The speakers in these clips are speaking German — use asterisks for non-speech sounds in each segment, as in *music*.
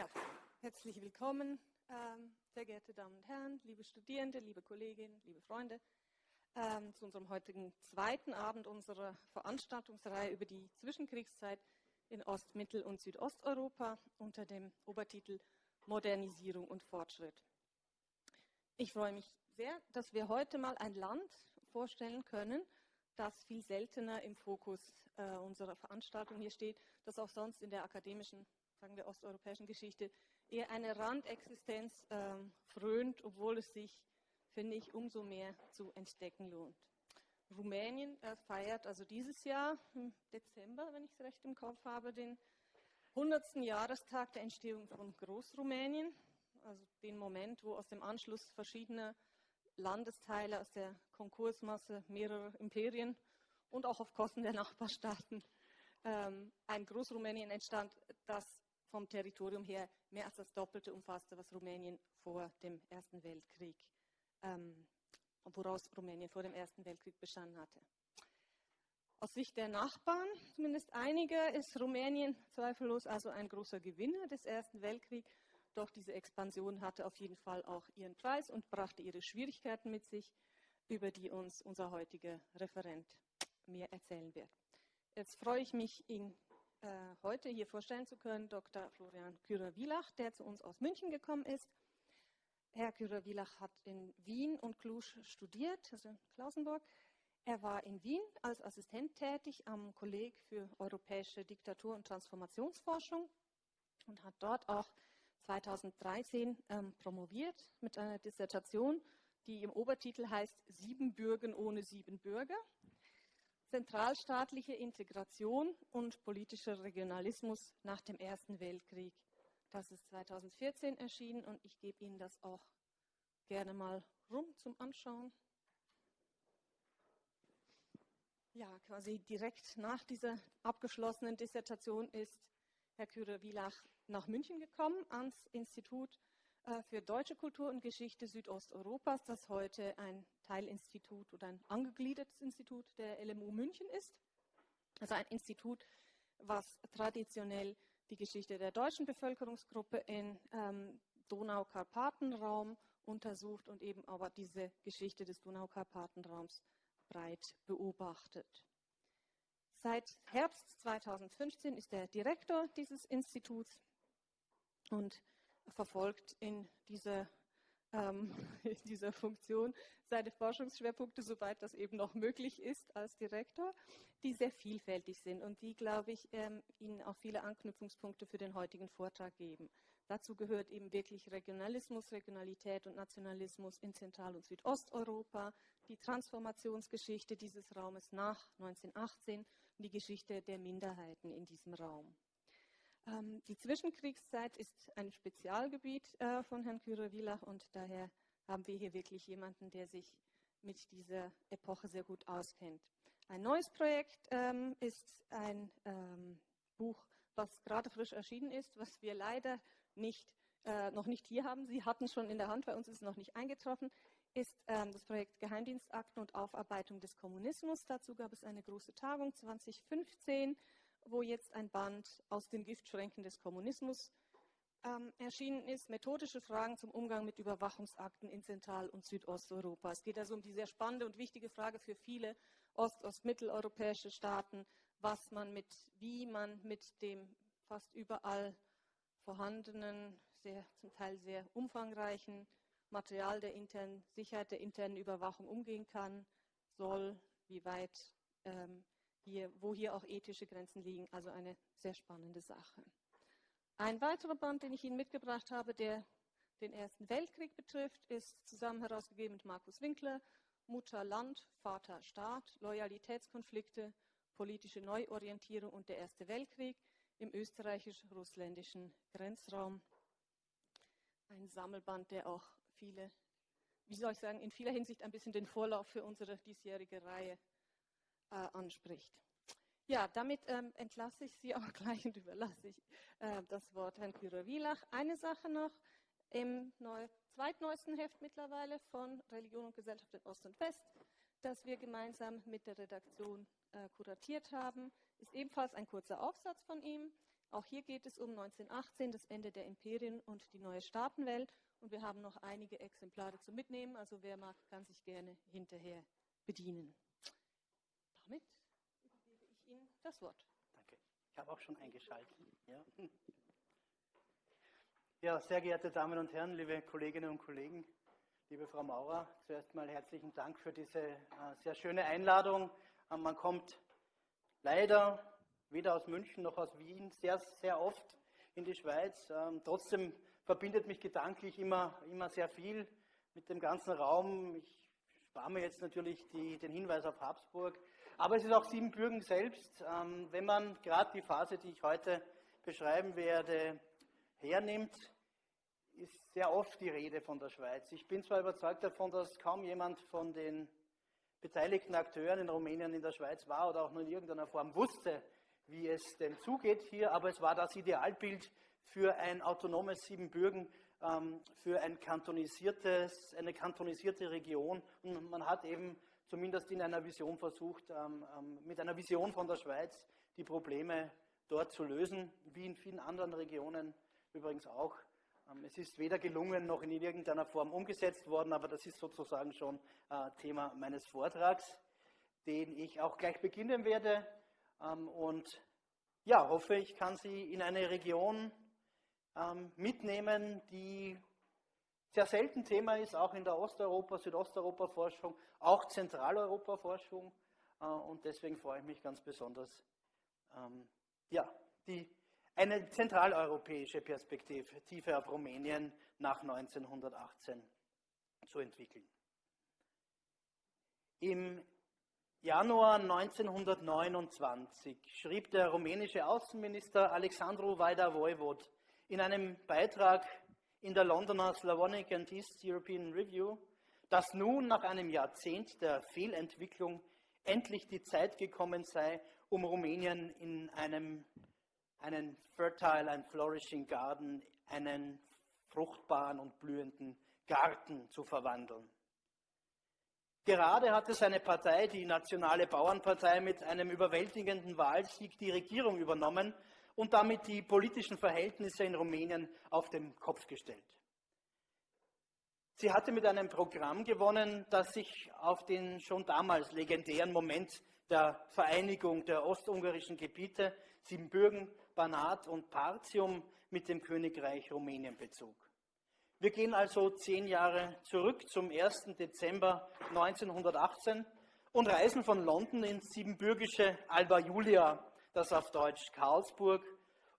Ja, herzlich willkommen, ähm, sehr geehrte Damen und Herren, liebe Studierende, liebe Kolleginnen, liebe Freunde, ähm, zu unserem heutigen zweiten Abend unserer Veranstaltungsreihe über die Zwischenkriegszeit in Ost-, Mittel- und Südosteuropa unter dem Obertitel Modernisierung und Fortschritt. Ich freue mich sehr, dass wir heute mal ein Land vorstellen können, das viel seltener im Fokus äh, unserer Veranstaltung hier steht, das auch sonst in der akademischen sagen wir, osteuropäischen Geschichte eher eine Randexistenz ähm, frönt, obwohl es sich, finde ich, umso mehr zu entdecken lohnt. Rumänien äh, feiert also dieses Jahr im Dezember, wenn ich es recht im Kopf habe, den 100. Jahrestag der Entstehung von Großrumänien, also den Moment, wo aus dem Anschluss verschiedener Landesteile aus der Konkursmasse mehrerer Imperien und auch auf Kosten der Nachbarstaaten ähm, ein Großrumänien entstand, das vom Territorium her mehr als das Doppelte umfasste, was Rumänien vor dem Ersten Weltkrieg, ähm, woraus Rumänien vor dem Ersten Weltkrieg bestanden hatte. Aus Sicht der Nachbarn, zumindest einiger, ist Rumänien zweifellos also ein großer Gewinner des Ersten Weltkriegs. Doch diese Expansion hatte auf jeden Fall auch ihren Preis und brachte ihre Schwierigkeiten mit sich, über die uns unser heutiger Referent mehr erzählen wird. Jetzt freue ich mich, äh, heute hier vorstellen zu können, Dr. Florian Kürer-Wielach, der zu uns aus München gekommen ist. Herr Kürer-Wielach hat in Wien und Cluj studiert, also in Klausenburg. Er war in Wien als Assistent tätig am Kolleg für europäische Diktatur- und Transformationsforschung und hat dort auch 2013 ähm, promoviert mit einer Dissertation, die im Obertitel heißt Sieben Bürgen ohne sieben Bürger zentralstaatliche Integration und politischer Regionalismus nach dem Ersten Weltkrieg. Das ist 2014 erschienen und ich gebe Ihnen das auch gerne mal rum zum Anschauen. Ja, quasi direkt nach dieser abgeschlossenen Dissertation ist Herr Kürer-Wielach nach München gekommen, ans Institut für Deutsche Kultur und Geschichte Südosteuropas, das heute ein Teilinstitut oder ein angegliedertes Institut der LMU München ist. Also ein Institut, was traditionell die Geschichte der deutschen Bevölkerungsgruppe im ähm, Donau-Karpaten-Raum untersucht und eben aber diese Geschichte des Donau-Karpaten-Raums breit beobachtet. Seit Herbst 2015 ist er Direktor dieses Instituts und verfolgt in *laughs* dieser, ähm, in Funktion seine Forschungsschwerpunkte, soweit das eben noch möglich ist als Direktor, die sehr vielfältig sind und die, glaube ich, ähm, Ihnen auch viele Anknüpfungspunkte für den heutigen Vortrag geben. Dazu gehört eben wirklich Regionalismus, Regionalität und Nationalismus in Zentral- und Südosteuropa, die Transformationsgeschichte dieses Raumes nach 1918 und die Geschichte der Minderheiten in diesem Raum. Ähm, die Zwischenkriegszeit ist ein Spezialgebiet äh, von Herrn Kürer-Wielach und daher haben wir hier wirklich jemanden, der sich mit dieser Epoche sehr gut auskennt. Ein neues Projekt ähm, ist ein ähm, Buch, was gerade frisch erschienen ist, was wir leider nicht, äh, noch nicht hier haben. Sie hatten schon in der Hand, bei uns ist es noch nicht eingetroffen, ist ähm, das Projekt Geheimdienstakten und Aufarbeitung des Kommunismus. Dazu gab es eine große Tagung 2015 wo jetzt ein Band aus den Giftschränken des Kommunismus ähm, erschienen ist, methodische Fragen zum Umgang mit Überwachungsakten in Zentral- und Südosteuropa. Es geht also um die sehr spannende und wichtige Frage für viele ost- und mitteleuropäische Staaten, was man mit, wie man mit dem fast überall vorhandenen, sehr, zum Teil sehr umfangreichen Material der internen Sicherheit, der internen Überwachung umgehen kann, soll, wie weit ähm, hier, wo hier auch ethische Grenzen liegen. Also eine sehr spannende Sache. Ein weiterer Band, den ich Ihnen mitgebracht habe, der den Ersten Weltkrieg betrifft, ist zusammen herausgegeben mit Markus Winkler, Mutter Land, Vater Staat, Loyalitätskonflikte, politische Neuorientierung und der Erste Weltkrieg im österreichisch-russländischen Grenzraum. Ein Sammelband, der auch viele, wie soll ich sagen, in vieler Hinsicht ein bisschen den Vorlauf für unsere diesjährige Reihe äh, anspricht. Ja, damit ähm, entlasse ich Sie *laughs* auch gleich und überlasse ich äh, das Wort Herrn Kürer-Wielach. Eine Sache noch, im neu, zweitneuesten Heft mittlerweile von Religion und Gesellschaft in Ost und West, das wir gemeinsam mit der Redaktion äh, kuratiert haben, ist ebenfalls ein kurzer Aufsatz von ihm, Auch hier geht es um 1918, das Ende der Imperien und die neue Staatenwelt. Und wir haben noch einige Exemplare zu mitnehmen. Also wer mag, kann sich gerne hinterher bedienen. Damit übergebe ich Ihnen das Wort. Danke. Ich habe auch schon eingeschaltet. Ja. *laughs* ja, sehr geehrte Damen und Herren, liebe Kolleginnen und Kollegen, liebe Frau Maurer, zuerst mal herzlichen Dank für diese äh, sehr schöne Einladung. Äh, man kommt leider weder aus München noch aus Wien sehr, sehr oft in die Schweiz. Ähm, trotzdem verbindet mich gedanklich immer, immer sehr viel mit dem ganzen Raum. Ich spare mir jetzt natürlich die, den Hinweis auf Habsburg. Aber es ist auch Siebenbürgen selbst. Ähm, wenn man gerade die Phase, die ich heute beschreiben werde, hernimmt, ist sehr oft die Rede von der Schweiz. Ich bin zwar überzeugt davon, dass kaum jemand von den beteiligten Akteuren in Rumänien in der Schweiz war oder auch nur in irgendeiner Form wusste, wie es denn zugeht hier, aber es war das Idealbild für ein autonomes Siebenbürgen, ähm, für ein kantonisiertes, eine kantonisierte Region. Und man hat eben zumindest in einer Vision versucht, ähm, ähm, mit einer Vision von der Schweiz die Probleme dort zu lösen, wie in vielen anderen Regionen übrigens auch. Es ist weder gelungen noch in irgendeiner Form umgesetzt worden, aber das ist sozusagen schon äh, Thema meines Vortrags, den ich auch gleich beginnen werde. Und ja, hoffe, ich kann Sie in eine Region ähm, mitnehmen, die sehr selten Thema ist, auch in der Osteuropa, Südosteuropa-Forschung, auch Zentraleuropa-Forschung. Äh, und deswegen freue ich mich ganz besonders, ähm, ja, die, eine zentraleuropäische Perspektive auf Rumänien nach 1918 zu entwickeln. Im Januar 1929 schrieb der rumänische Außenminister Alexandru Vaida-Voivod in einem Beitrag in der Londoner Slavonic and East European Review, dass nun nach einem Jahrzehnt der Fehlentwicklung endlich die Zeit gekommen sei, um Rumänien in einem einen fertile and flourishing garden, einen fruchtbaren und blühenden Garten zu verwandeln. Gerade hatte seine Partei, die Nationale Bauernpartei, mit einem überwältigenden Wahlsieg die Regierung übernommen und damit die politischen Verhältnisse in Rumänien auf den Kopf gestellt. Sie hatte mit einem Programm gewonnen, das sich auf den schon damals legendären Moment der Vereinigung der ostungarischen Gebiete Siebenbürgen, Banat und Partium mit dem Königreich Rumänien bezog. Wir gehen also zehn Jahre zurück zum 1. Dezember 1918 und reisen von London ins siebenbürgische Alba Julia das auf Deutsch Karlsburg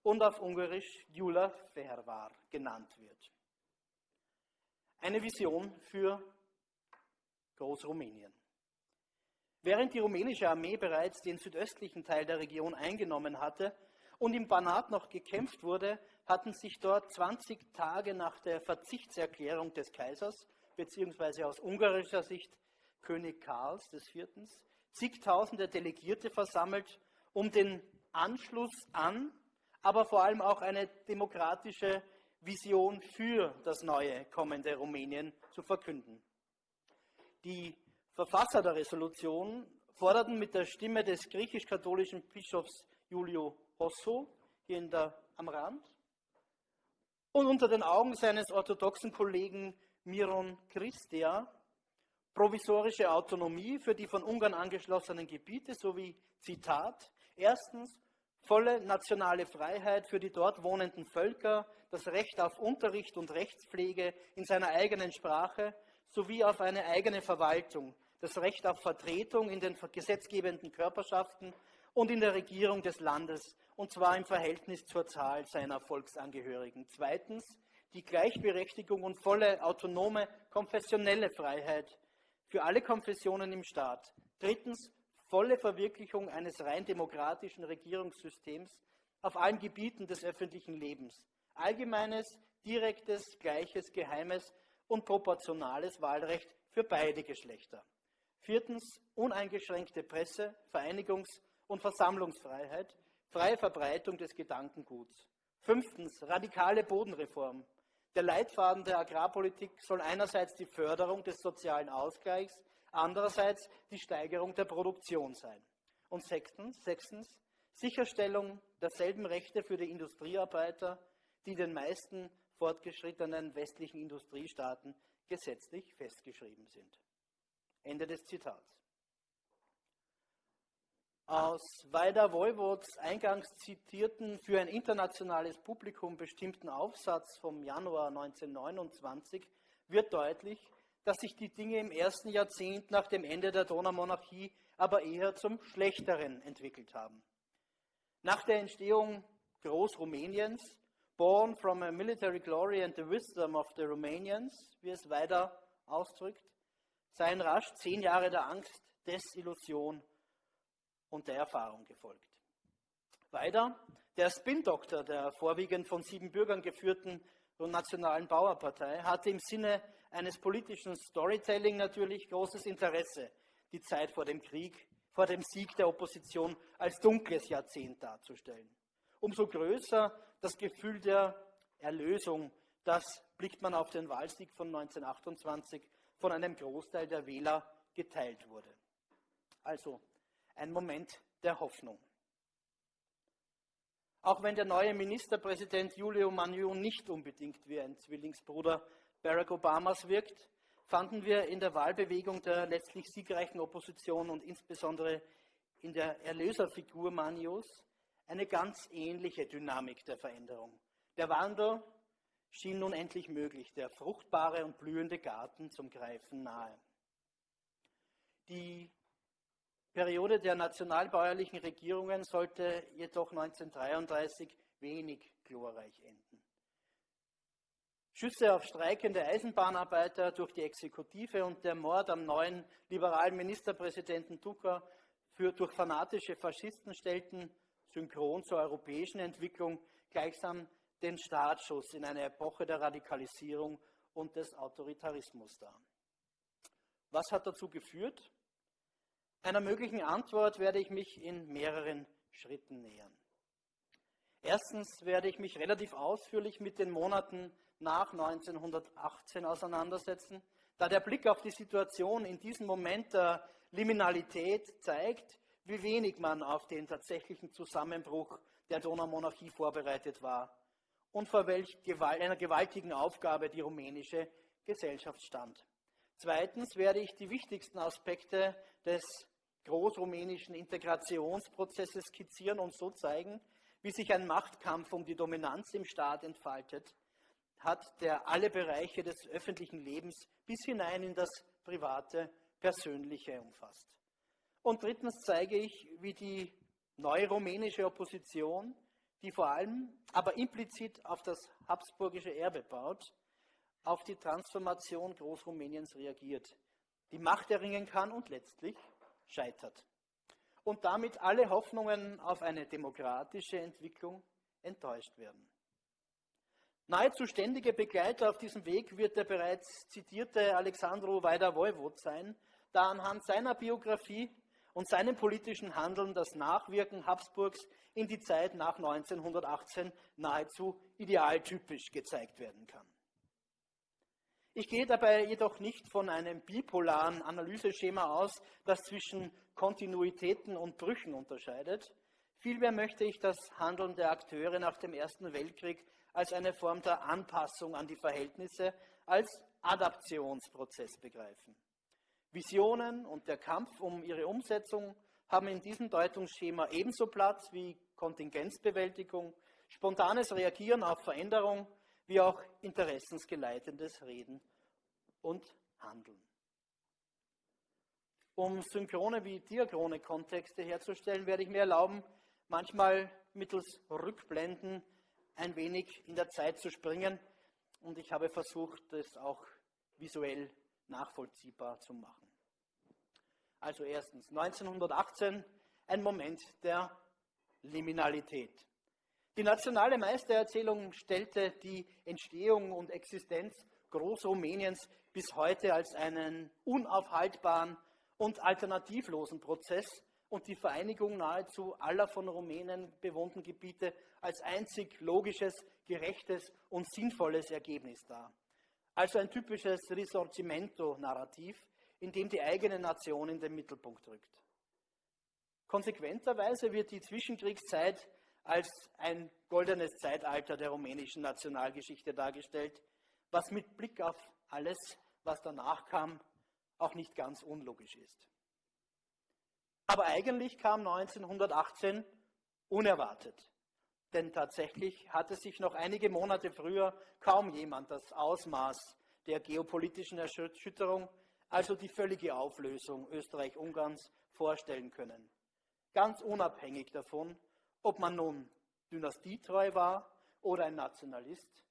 und auf Ungarisch Gyula Fervar genannt wird. Eine Vision für Großrumänien. Während die rumänische Armee bereits den südöstlichen Teil der Region eingenommen hatte und im Banat noch gekämpft wurde, hatten sich dort 20 Tage nach der Verzichtserklärung des Kaisers, beziehungsweise aus ungarischer Sicht König Karls IV., zigtausende Delegierte versammelt um den Anschluss an, aber vor allem auch eine demokratische Vision für das neue kommende Rumänien zu verkünden. Die Verfasser der Resolution forderten mit der Stimme des griechisch-katholischen Bischofs Julio Hosso hier in der, am Rand und unter den Augen seines orthodoxen Kollegen Miron Christia provisorische Autonomie für die von Ungarn angeschlossenen Gebiete sowie, Zitat, Erstens volle nationale Freiheit für die dort wohnenden Völker, das Recht auf Unterricht und Rechtspflege in seiner eigenen Sprache sowie auf eine eigene Verwaltung, das Recht auf Vertretung in den gesetzgebenden Körperschaften und in der Regierung des Landes, und zwar im Verhältnis zur Zahl seiner Volksangehörigen. Zweitens die Gleichberechtigung und volle autonome konfessionelle Freiheit für alle Konfessionen im Staat. Drittens volle Verwirklichung eines rein demokratischen Regierungssystems auf allen Gebieten des öffentlichen Lebens. Allgemeines, direktes, gleiches, geheimes und proportionales Wahlrecht für beide Geschlechter. Viertens, uneingeschränkte Presse-, Vereinigungs- und Versammlungsfreiheit, freie Verbreitung des Gedankenguts. Fünftens, radikale Bodenreform. Der Leitfaden der Agrarpolitik soll einerseits die Förderung des sozialen Ausgleichs andererseits die Steigerung der Produktion sein. Und sechstens, sechstens Sicherstellung derselben Rechte für die Industriearbeiter, die den meisten fortgeschrittenen westlichen Industriestaaten gesetzlich festgeschrieben sind. Ende des Zitats. Aus Weider Woiwods eingangs zitierten, für ein internationales Publikum bestimmten Aufsatz vom Januar 1929 wird deutlich, dass sich die Dinge im ersten Jahrzehnt nach dem Ende der Donaumonarchie aber eher zum Schlechteren entwickelt haben. Nach der Entstehung Großrumäniens, born from a military glory and the wisdom of the Romanians, wie es weiter ausdrückt, seien rasch zehn Jahre der Angst, Desillusion und der Erfahrung gefolgt. Weiter, der Spin-Doktor der vorwiegend von sieben Bürgern geführten Nationalen Bauerpartei hatte im Sinne eines politischen Storytelling natürlich großes Interesse, die Zeit vor dem Krieg, vor dem Sieg der Opposition als dunkles Jahrzehnt darzustellen. Umso größer das Gefühl der Erlösung, das blickt man auf den Wahlsieg von 1928 von einem Großteil der Wähler geteilt wurde. Also ein Moment der Hoffnung. Auch wenn der neue Ministerpräsident Julio Manju nicht unbedingt wie ein Zwillingsbruder Barack Obamas wirkt, fanden wir in der Wahlbewegung der letztlich siegreichen Opposition und insbesondere in der Erlöserfigur Manjus eine ganz ähnliche Dynamik der Veränderung. Der Wandel schien nun endlich möglich, der fruchtbare und blühende Garten zum Greifen nahe. Die Periode der nationalbäuerlichen Regierungen sollte jedoch 1933 wenig glorreich enden. Schüsse auf streikende Eisenbahnarbeiter durch die Exekutive und der Mord am neuen liberalen Ministerpräsidenten Duka für, durch fanatische Faschisten stellten synchron zur europäischen Entwicklung gleichsam den Startschuss in eine Epoche der Radikalisierung und des Autoritarismus dar. Was hat dazu geführt? Einer möglichen Antwort werde ich mich in mehreren Schritten nähern. Erstens werde ich mich relativ ausführlich mit den Monaten nach 1918 auseinandersetzen, da der Blick auf die Situation in diesem Moment der Liminalität zeigt, wie wenig man auf den tatsächlichen Zusammenbruch der Donaumonarchie vorbereitet war und vor welch einer gewaltigen Aufgabe die rumänische Gesellschaft stand. Zweitens werde ich die wichtigsten Aspekte des großrumänischen Integrationsprozesses skizzieren und so zeigen, wie sich ein Machtkampf um die Dominanz im Staat entfaltet hat, der alle Bereiche des öffentlichen Lebens bis hinein in das private, persönliche umfasst. Und drittens zeige ich, wie die neue rumänische Opposition, die vor allem, aber implizit auf das habsburgische Erbe baut, auf die Transformation Großrumäniens reagiert, die Macht erringen kann und letztlich scheitert. Und damit alle Hoffnungen auf eine demokratische Entwicklung enttäuscht werden. Nahezu ständige Begleiter auf diesem Weg wird der bereits zitierte Alexandro Weider-Woiwod sein, da anhand seiner Biografie und seinem politischen Handeln das Nachwirken Habsburgs in die Zeit nach 1918 nahezu idealtypisch gezeigt werden kann. Ich gehe dabei jedoch nicht von einem bipolaren Analyseschema aus, das zwischen Kontinuitäten und Brüchen unterscheidet. Vielmehr möchte ich das Handeln der Akteure nach dem Ersten Weltkrieg als eine Form der Anpassung an die Verhältnisse, als Adaptionsprozess begreifen. Visionen und der Kampf um ihre Umsetzung haben in diesem Deutungsschema ebenso Platz wie Kontingenzbewältigung, spontanes Reagieren auf Veränderung, wie auch interessensgeleitendes Reden und Handeln. Um synchrone wie diachrone Kontexte herzustellen, werde ich mir erlauben, manchmal mittels Rückblenden ein wenig in der Zeit zu springen und ich habe versucht, das auch visuell nachvollziehbar zu machen. Also erstens 1918 ein Moment der Liminalität. Die nationale Meistererzählung stellte die Entstehung und Existenz Großrumäniens bis heute als einen unaufhaltbaren und alternativlosen Prozess und die Vereinigung nahezu aller von Rumänen bewohnten Gebiete als einzig logisches, gerechtes und sinnvolles Ergebnis dar. Also ein typisches Risorgimento-Narrativ, in dem die eigene Nation in den Mittelpunkt rückt. Konsequenterweise wird die Zwischenkriegszeit als ein goldenes Zeitalter der rumänischen Nationalgeschichte dargestellt, was mit Blick auf alles, was danach kam, auch nicht ganz unlogisch ist. Aber eigentlich kam 1918 unerwartet. Denn tatsächlich hatte sich noch einige Monate früher kaum jemand das Ausmaß der geopolitischen Erschütterung, also die völlige Auflösung Österreich-Ungarns, vorstellen können. Ganz unabhängig davon, ob man nun dynastietreu war oder ein Nationalist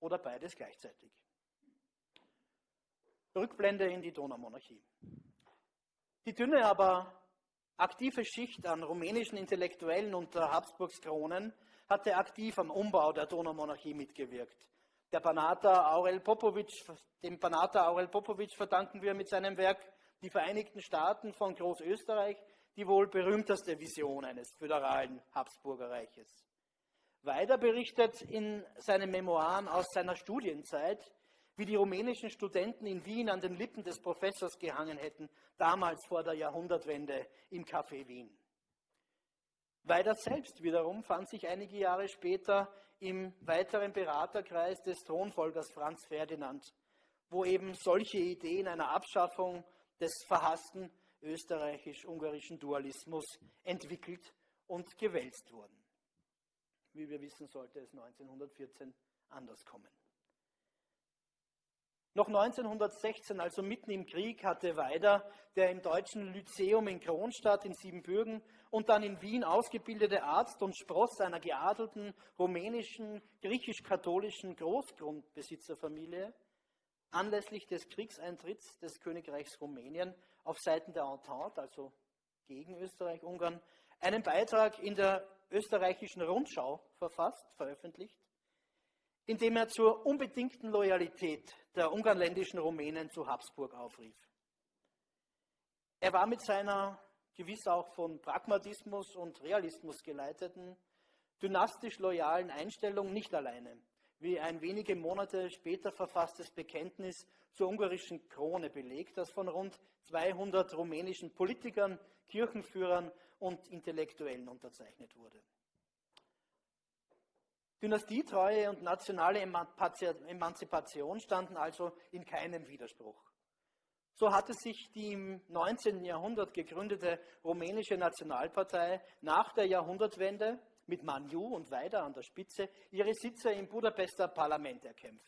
oder beides gleichzeitig. Rückblende in die Donaumonarchie. Die dünne, aber aktive Schicht an rumänischen Intellektuellen unter Habsburgs Kronen hatte aktiv am Umbau der Donaumonarchie mitgewirkt. Der Banater Aurel Popovic, dem Banater Aurel Popovic verdanken wir mit seinem Werk Die Vereinigten Staaten von Großösterreich die wohl berühmteste Vision eines föderalen Habsburgerreiches. Weiter berichtet in seinen Memoiren aus seiner Studienzeit, wie die rumänischen Studenten in Wien an den Lippen des Professors gehangen hätten, damals vor der Jahrhundertwende im Café Wien. Weider selbst wiederum fand sich einige Jahre später im weiteren Beraterkreis des Thronfolgers Franz Ferdinand, wo eben solche Ideen einer Abschaffung des verhassten österreichisch-ungarischen Dualismus entwickelt und gewälzt wurden. Wie wir wissen, sollte es 1914 anders kommen. Noch 1916, also mitten im Krieg, hatte Weider, der im deutschen Lyzeum in Kronstadt in Siebenbürgen und dann in Wien ausgebildete Arzt und Spross einer geadelten rumänischen, griechisch-katholischen Großgrundbesitzerfamilie, anlässlich des Kriegseintritts des Königreichs Rumänien auf Seiten der Entente, also gegen Österreich-Ungarn, einen Beitrag in der österreichischen Rundschau verfasst, veröffentlicht, in dem er zur unbedingten Loyalität der ungarländischen Rumänen zu Habsburg aufrief. Er war mit seiner gewiss auch von Pragmatismus und Realismus geleiteten, dynastisch loyalen Einstellung nicht alleine wie ein wenige Monate später verfasstes Bekenntnis zur ungarischen Krone belegt, das von rund 200 rumänischen Politikern, Kirchenführern und Intellektuellen unterzeichnet wurde. Dynastietreue und nationale Emanzipation standen also in keinem Widerspruch. So hatte sich die im 19. Jahrhundert gegründete rumänische Nationalpartei nach der Jahrhundertwende mit Manju und Weida an der Spitze ihre Sitze im Budapester Parlament erkämpft.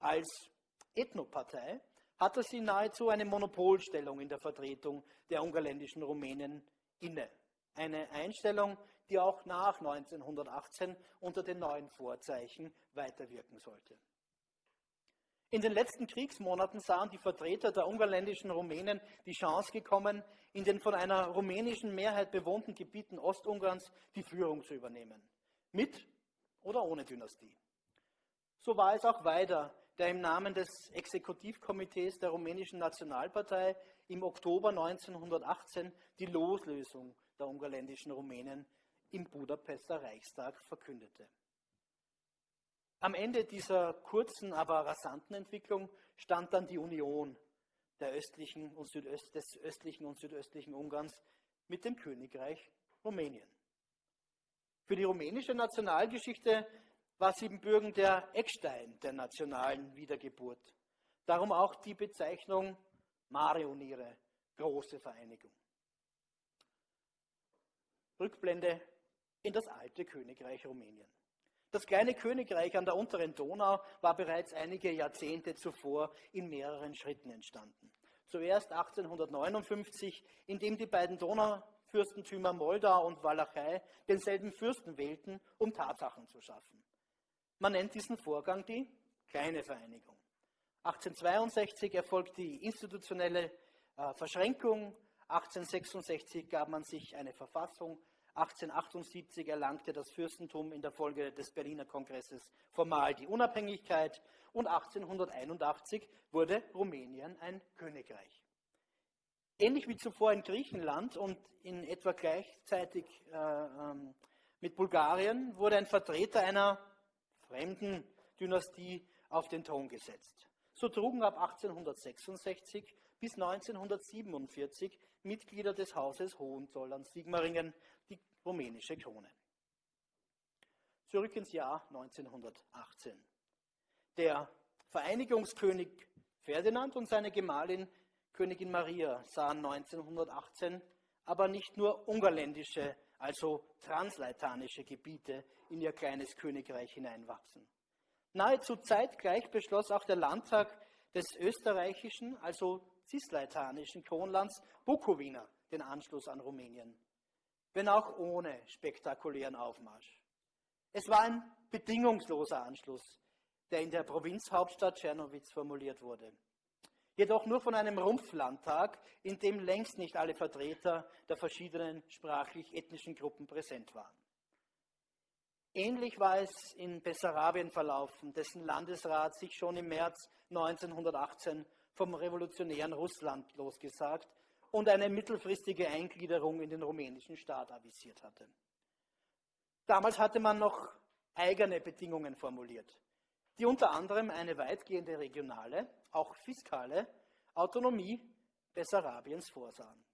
Als Ethnopartei hatte sie nahezu eine Monopolstellung in der Vertretung der ungarländischen Rumänen inne. Eine Einstellung, die auch nach 1918 unter den neuen Vorzeichen weiterwirken sollte. In den letzten Kriegsmonaten sahen die Vertreter der ungarländischen Rumänen die Chance gekommen, in den von einer rumänischen Mehrheit bewohnten Gebieten Ostungarns die Führung zu übernehmen. Mit oder ohne Dynastie. So war es auch weiter, der im Namen des Exekutivkomitees der rumänischen Nationalpartei im Oktober 1918 die Loslösung der ungarländischen Rumänen im Budapester Reichstag verkündete. Am Ende dieser kurzen, aber rasanten Entwicklung stand dann die Union der östlichen und Südöst, des östlichen und südöstlichen Ungarns mit dem Königreich Rumänien. Für die rumänische Nationalgeschichte war Siebenbürgen der Eckstein der nationalen Wiedergeburt. Darum auch die Bezeichnung Marioniere, große Vereinigung. Rückblende in das alte Königreich Rumänien. Das kleine Königreich an der unteren Donau war bereits einige Jahrzehnte zuvor in mehreren Schritten entstanden. Zuerst 1859, indem die beiden Donaufürstentümer Moldau und Walachei denselben Fürsten wählten, um Tatsachen zu schaffen. Man nennt diesen Vorgang die kleine Vereinigung. 1862 erfolgt die institutionelle äh, Verschränkung, 1866 gab man sich eine Verfassung, 1878 erlangte das Fürstentum in der Folge des Berliner Kongresses formal die Unabhängigkeit und 1881 wurde Rumänien ein Königreich. Ähnlich wie zuvor in Griechenland und in etwa gleichzeitig äh, ähm, mit Bulgarien wurde ein Vertreter einer fremden Dynastie auf den Thron gesetzt. So trugen ab 1866 bis 1947 Mitglieder des Hauses Hohenzollern-Sigmaringen, rumänische Krone. Zurück ins Jahr 1918. Der Vereinigungskönig Ferdinand und seine Gemahlin Königin Maria sahen 1918 aber nicht nur ungarländische, also transleitanische Gebiete in ihr kleines Königreich hineinwachsen. Nahezu zeitgleich beschloss auch der Landtag des österreichischen, also cisleitanischen Kronlands Bukowina den Anschluss an Rumänien, wenn auch ohne spektakulären Aufmarsch. Es war ein bedingungsloser Anschluss, der in der Provinzhauptstadt Czernowitz formuliert wurde. Jedoch nur von einem Rumpflandtag, in dem längst nicht alle Vertreter der verschiedenen sprachlich-ethnischen Gruppen präsent waren. Ähnlich war es in Bessarabien verlaufen, dessen Landesrat sich schon im März 1918 vom revolutionären Russland losgesagt und eine mittelfristige Eingliederung in den rumänischen Staat avisiert hatte. Damals hatte man noch eigene Bedingungen formuliert, die unter anderem eine weitgehende regionale, auch fiskale Autonomie Bessarabiens vorsahen.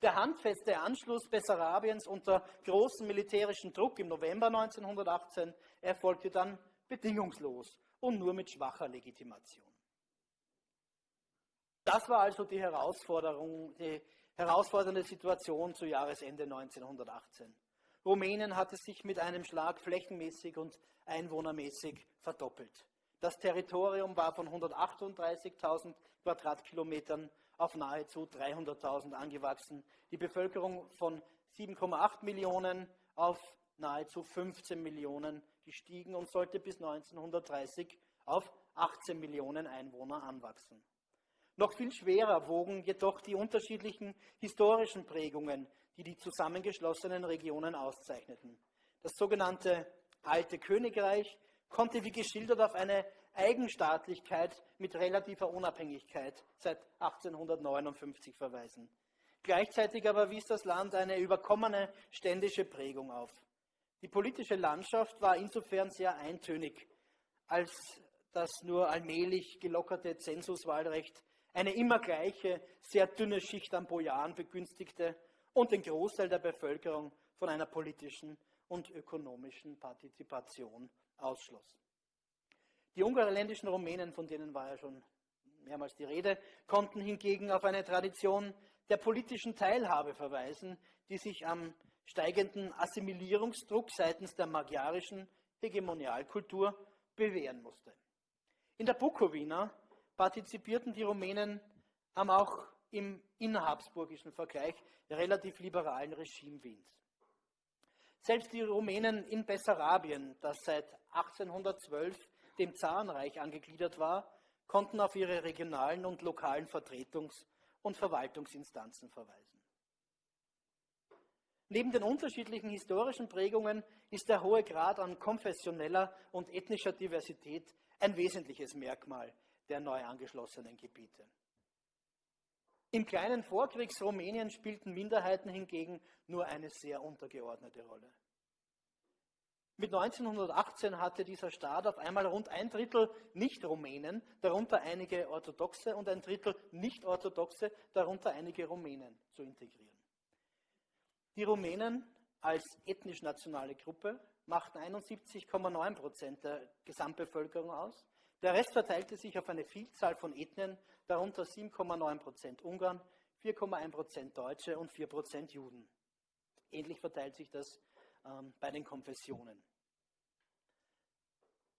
Der handfeste Anschluss Bessarabiens unter großem militärischen Druck im November 1918 erfolgte dann bedingungslos und nur mit schwacher Legitimation. Das war also die Herausforderung, die herausfordernde Situation zu Jahresende 1918. Rumänien hatte sich mit einem Schlag flächenmäßig und einwohnermäßig verdoppelt. Das Territorium war von 138.000 Quadratkilometern auf nahezu 300.000 angewachsen, die Bevölkerung von 7,8 Millionen auf nahezu 15 Millionen gestiegen und sollte bis 1930 auf 18 Millionen Einwohner anwachsen. Noch viel schwerer wogen jedoch die unterschiedlichen historischen Prägungen, die die zusammengeschlossenen Regionen auszeichneten. Das sogenannte Alte Königreich konnte wie geschildert auf eine Eigenstaatlichkeit mit relativer Unabhängigkeit seit 1859 verweisen. Gleichzeitig aber wies das Land eine überkommene ständische Prägung auf. Die politische Landschaft war insofern sehr eintönig, als das nur allmählich gelockerte Zensuswahlrecht eine immer gleiche, sehr dünne Schicht an Bojaren begünstigte und den Großteil der Bevölkerung von einer politischen und ökonomischen Partizipation ausschloss. Die ungarländischen Rumänen, von denen war ja schon mehrmals die Rede, konnten hingegen auf eine Tradition der politischen Teilhabe verweisen, die sich am steigenden Assimilierungsdruck seitens der magyarischen Hegemonialkultur bewähren musste. In der Bukowina partizipierten die Rumänen am auch im innerhabsburgischen Vergleich relativ liberalen Regime Wiens. Selbst die Rumänen in Bessarabien, das seit 1812 dem Zarenreich angegliedert war, konnten auf ihre regionalen und lokalen Vertretungs- und Verwaltungsinstanzen verweisen. Neben den unterschiedlichen historischen Prägungen ist der hohe Grad an konfessioneller und ethnischer Diversität ein wesentliches Merkmal der neu angeschlossenen Gebiete. Im kleinen Vorkriegsrumänien spielten Minderheiten hingegen nur eine sehr untergeordnete Rolle. Mit 1918 hatte dieser Staat auf einmal rund ein Drittel Nicht-Rumänen, darunter einige Orthodoxe und ein Drittel Nicht-Orthodoxe, darunter einige Rumänen zu integrieren. Die Rumänen als ethnisch-nationale Gruppe machten 71,9 Prozent der Gesamtbevölkerung aus. Der Rest verteilte sich auf eine Vielzahl von Ethnien, darunter 7,9 Prozent Ungarn, 4,1 Prozent Deutsche und 4 Prozent Juden. Ähnlich verteilt sich das ähm, bei den Konfessionen.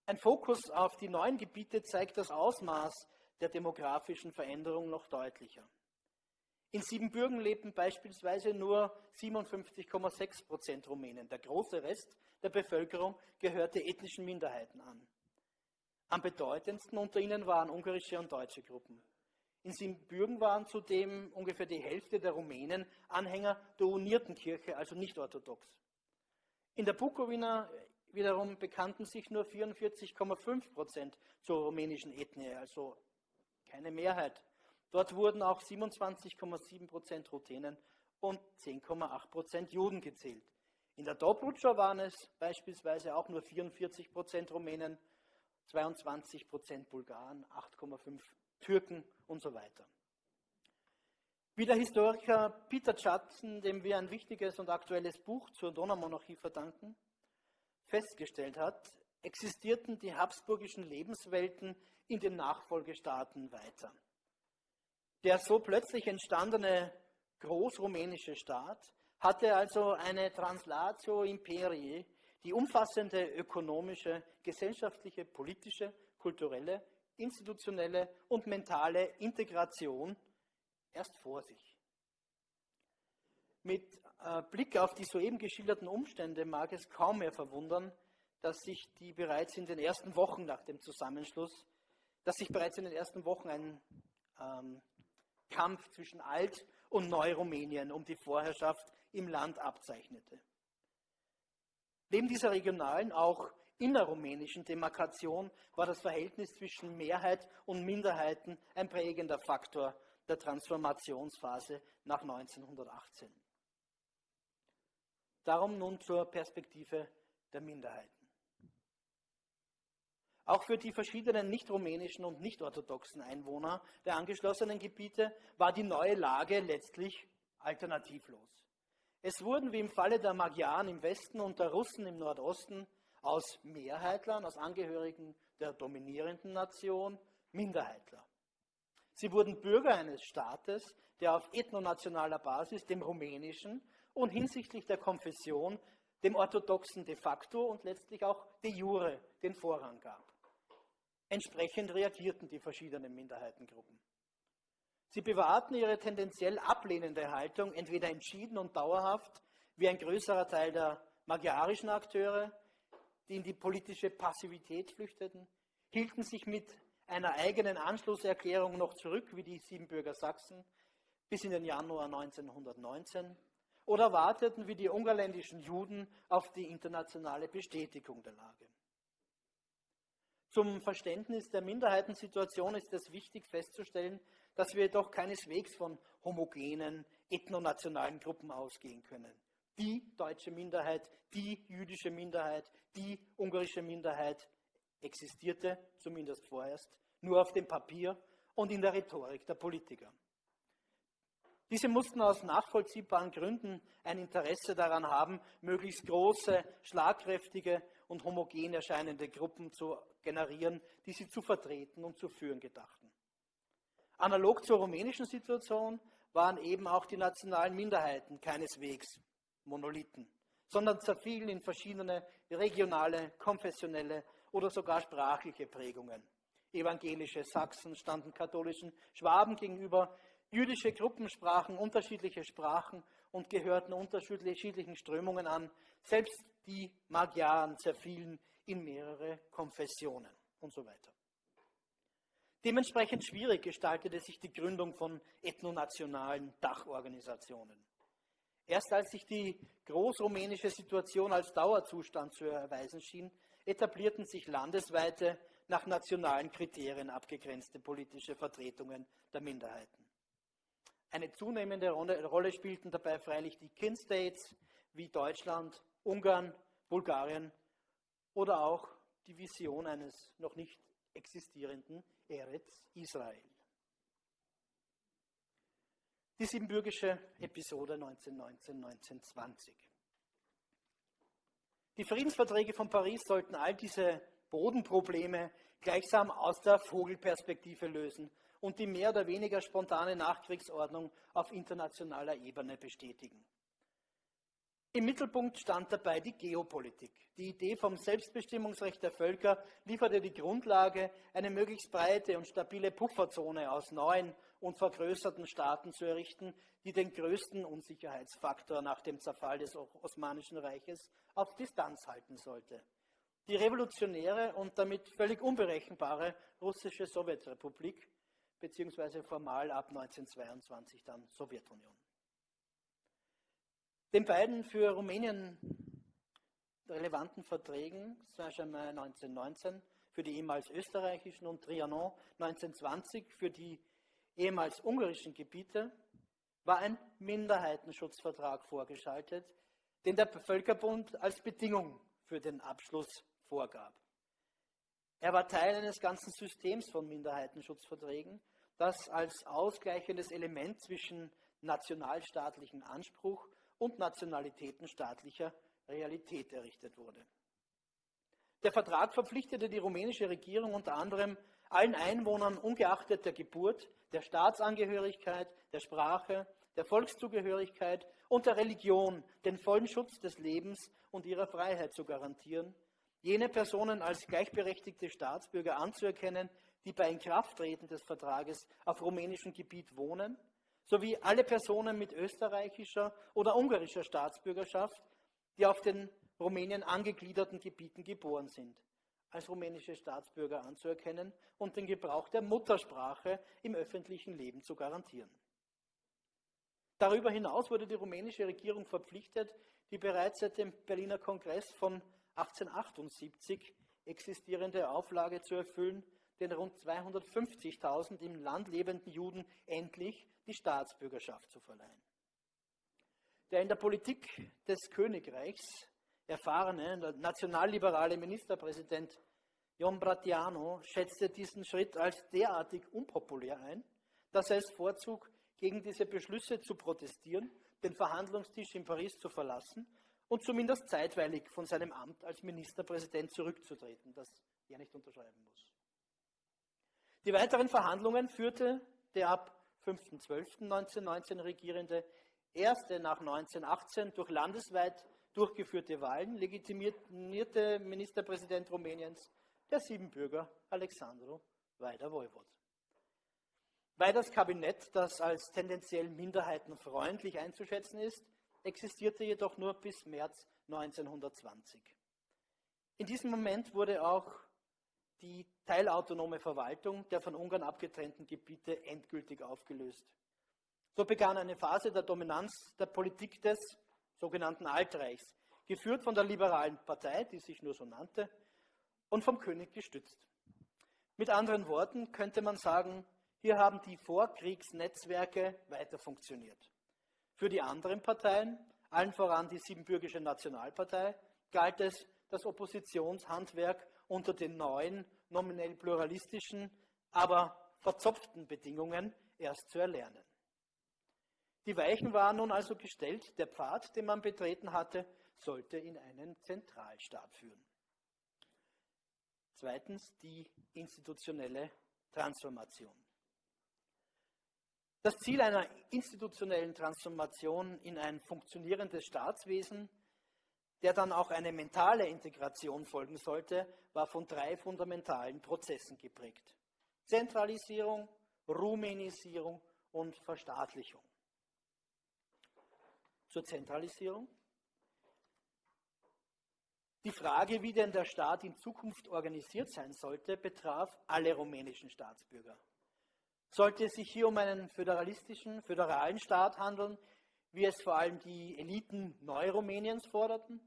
Ein Fokus auf die neuen Gebiete zeigt das Ausmaß der demografischen Veränderung noch deutlicher. In Siebenbürgen lebten beispielsweise nur 57,6 Prozent Rumänen. Der große Rest der Bevölkerung gehörte ethnischen Minderheiten an. Am bedeutendsten unter ihnen waren ungarische und deutsche Gruppen. In Siebenbürgen waren zudem ungefähr die Hälfte der Rumänen Anhänger der unierten Kirche, also nicht orthodox. In der Bukowina wiederum bekannten sich nur 44,5 Prozent zur rumänischen Ethnie, also keine Mehrheit. Dort wurden auch 27,7 Prozent Ruthenen und 10,8 Prozent Juden gezählt. In der Dobrudscha waren es beispielsweise auch nur 44 Prozent Rumänen, 22 Prozent Bulgaren, 8,5 Türken und so weiter. Wie der Historiker Peter Judson, dem wir ein wichtiges und aktuelles Buch zur Donaumonarchie verdanken, festgestellt hat, existierten die habsburgischen Lebenswelten in den Nachfolgestaaten weiter. Der so plötzlich entstandene großrumänische Staat hatte also eine Translatio Imperii, die umfassende ökonomische, gesellschaftliche, politische, kulturelle, institutionelle und mentale Integration erst vor sich. Mit äh, Blick auf die soeben geschilderten Umstände mag es kaum mehr verwundern, dass sich die bereits in den ersten Wochen nach dem Zusammenschluss, dass sich bereits in den ersten Wochen ein ähm, Kampf zwischen Alt- und Neu-Rumänien um die Vorherrschaft im Land abzeichnete. Neben dieser regionalen, auch innerrumänischen Demarkation war das Verhältnis zwischen Mehrheit und Minderheiten ein prägender Faktor der Transformationsphase nach 1918. Darum nun zur Perspektive der Minderheiten. Auch für die verschiedenen nicht-rumänischen und nicht-orthodoxen Einwohner der angeschlossenen Gebiete war die neue Lage letztlich alternativlos. Es wurden wie im Falle der Magyaren im Westen und der Russen im Nordosten aus Mehrheitlern, aus Angehörigen der dominierenden Nation, Minderheitler. Sie wurden Bürger eines Staates, der auf ethnonationaler Basis dem rumänischen und hinsichtlich der Konfession dem orthodoxen de facto und letztlich auch de jure den Vorrang gab. Entsprechend reagierten die verschiedenen Minderheitengruppen. Sie bewahrten ihre tendenziell ablehnende Haltung entweder entschieden und dauerhaft, wie ein größerer Teil der magyarischen Akteure, die in die politische Passivität flüchteten, hielten sich mit einer eigenen Anschlusserklärung noch zurück, wie die Siebenbürger Sachsen, bis in den Januar 1919, oder warteten wie die ungarländischen Juden auf die internationale Bestätigung der Lage. Zum Verständnis der Minderheitensituation ist es wichtig festzustellen, dass wir jedoch keineswegs von homogenen, ethnonationalen Gruppen ausgehen können. Die deutsche Minderheit, die jüdische Minderheit, die ungarische Minderheit existierte, zumindest vorerst, nur auf dem Papier und in der Rhetorik der Politiker. Diese mussten aus nachvollziehbaren Gründen ein Interesse daran haben, möglichst große, schlagkräftige und homogen erscheinende Gruppen zu generieren, die sie zu vertreten und zu führen gedachten. Analog zur rumänischen Situation waren eben auch die nationalen Minderheiten keineswegs Monolithen, sondern zerfielen in verschiedene regionale, konfessionelle oder sogar sprachliche Prägungen. Evangelische Sachsen standen katholischen Schwaben gegenüber, jüdische Gruppen sprachen unterschiedliche Sprachen und gehörten unterschiedlichen Strömungen an. Selbst die Magyaren zerfielen in mehrere Konfessionen und so weiter. Dementsprechend schwierig gestaltete sich die Gründung von ethnonationalen Dachorganisationen. Erst als sich die großrumänische Situation als Dauerzustand zu erweisen schien, etablierten sich landesweite, nach nationalen Kriterien abgegrenzte politische Vertretungen der Minderheiten. Eine zunehmende Rolle spielten dabei freilich die Kin-States wie Deutschland, Ungarn, Bulgarien oder auch die Vision eines noch nicht existierenden Eretz Israel. Die siebenbürgische Episode 1919-1920. Die Friedensverträge von Paris sollten all diese Bodenprobleme gleichsam aus der Vogelperspektive lösen und die mehr oder weniger spontane Nachkriegsordnung auf internationaler Ebene bestätigen. Im Mittelpunkt stand dabei die Geopolitik. Die Idee vom Selbstbestimmungsrecht der Völker lieferte die Grundlage, eine möglichst breite und stabile Pufferzone aus neuen und vergrößerten Staaten zu errichten, die den größten Unsicherheitsfaktor nach dem Zerfall des Osmanischen Reiches auf Distanz halten sollte. Die revolutionäre und damit völlig unberechenbare russische Sowjetrepublik, beziehungsweise formal ab 1922 dann Sowjetunion. Den beiden für Rumänien relevanten Verträgen, Saint-Germain 1919 für die ehemals österreichischen und Trianon 1920 für die ehemals ungarischen Gebiete, war ein Minderheitenschutzvertrag vorgeschaltet, den der Völkerbund als Bedingung für den Abschluss vorgab. Er war Teil eines ganzen Systems von Minderheitenschutzverträgen, das als ausgleichendes Element zwischen nationalstaatlichen Anspruch und nationalitätenstaatlicher Realität errichtet wurde. Der Vertrag verpflichtete die rumänische Regierung unter anderem allen Einwohnern ungeachtet der Geburt, der Staatsangehörigkeit, der Sprache, der Volkszugehörigkeit und der Religion den vollen Schutz des Lebens und ihrer Freiheit zu garantieren, jene Personen als gleichberechtigte Staatsbürger anzuerkennen, die bei Inkrafttreten des Vertrages auf rumänischem Gebiet wohnen, sowie alle Personen mit österreichischer oder ungarischer Staatsbürgerschaft, die auf den Rumänien angegliederten Gebieten geboren sind, als rumänische Staatsbürger anzuerkennen und den Gebrauch der Muttersprache im öffentlichen Leben zu garantieren. Darüber hinaus wurde die rumänische Regierung verpflichtet, die bereits seit dem Berliner Kongress von 1878 existierende Auflage zu erfüllen, den rund 250.000 im Land lebenden Juden endlich die Staatsbürgerschaft zu verleihen. Der in der Politik des Königreichs erfahrene nationalliberale Ministerpräsident Jon Bratiano schätzte diesen Schritt als derartig unpopulär ein, dass er es vorzog, gegen diese Beschlüsse zu protestieren, den Verhandlungstisch in Paris zu verlassen und zumindest zeitweilig von seinem Amt als Ministerpräsident zurückzutreten, das er nicht unterschreiben muss. Die weiteren Verhandlungen führte der ab 5.12.1919 regierende erste nach 1918 durch landesweit durchgeführte Wahlen legitimierte Ministerpräsident Rumäniens, der Siebenbürger Alexandru Vaida-Voivod. Weiders Kabinett, das als tendenziell minderheitenfreundlich einzuschätzen ist, existierte jedoch nur bis März 1920. In diesem Moment wurde auch die teilautonome Verwaltung der von Ungarn abgetrennten Gebiete endgültig aufgelöst. So begann eine Phase der Dominanz der Politik des sogenannten Altreichs, geführt von der liberalen Partei, die sich nur so nannte, und vom König gestützt. Mit anderen Worten könnte man sagen, hier haben die Vorkriegsnetzwerke weiter funktioniert. Für die anderen Parteien, allen voran die Siebenbürgische Nationalpartei, galt es, das Oppositionshandwerk unter den neuen, nominell pluralistischen, aber verzopften Bedingungen erst zu erlernen. Die Weichen waren nun also gestellt, der Pfad, den man betreten hatte, sollte in einen Zentralstaat führen. Zweitens die institutionelle Transformation. Das Ziel einer institutionellen Transformation in ein funktionierendes Staatswesen, der dann auch eine mentale Integration folgen sollte, war von drei fundamentalen Prozessen geprägt. Zentralisierung, Rumänisierung und Verstaatlichung. Zur Zentralisierung. Die Frage, wie denn der Staat in Zukunft organisiert sein sollte, betraf alle rumänischen Staatsbürger. Sollte es sich hier um einen föderalistischen, föderalen Staat handeln, wie es vor allem die Eliten Neurumäniens forderten?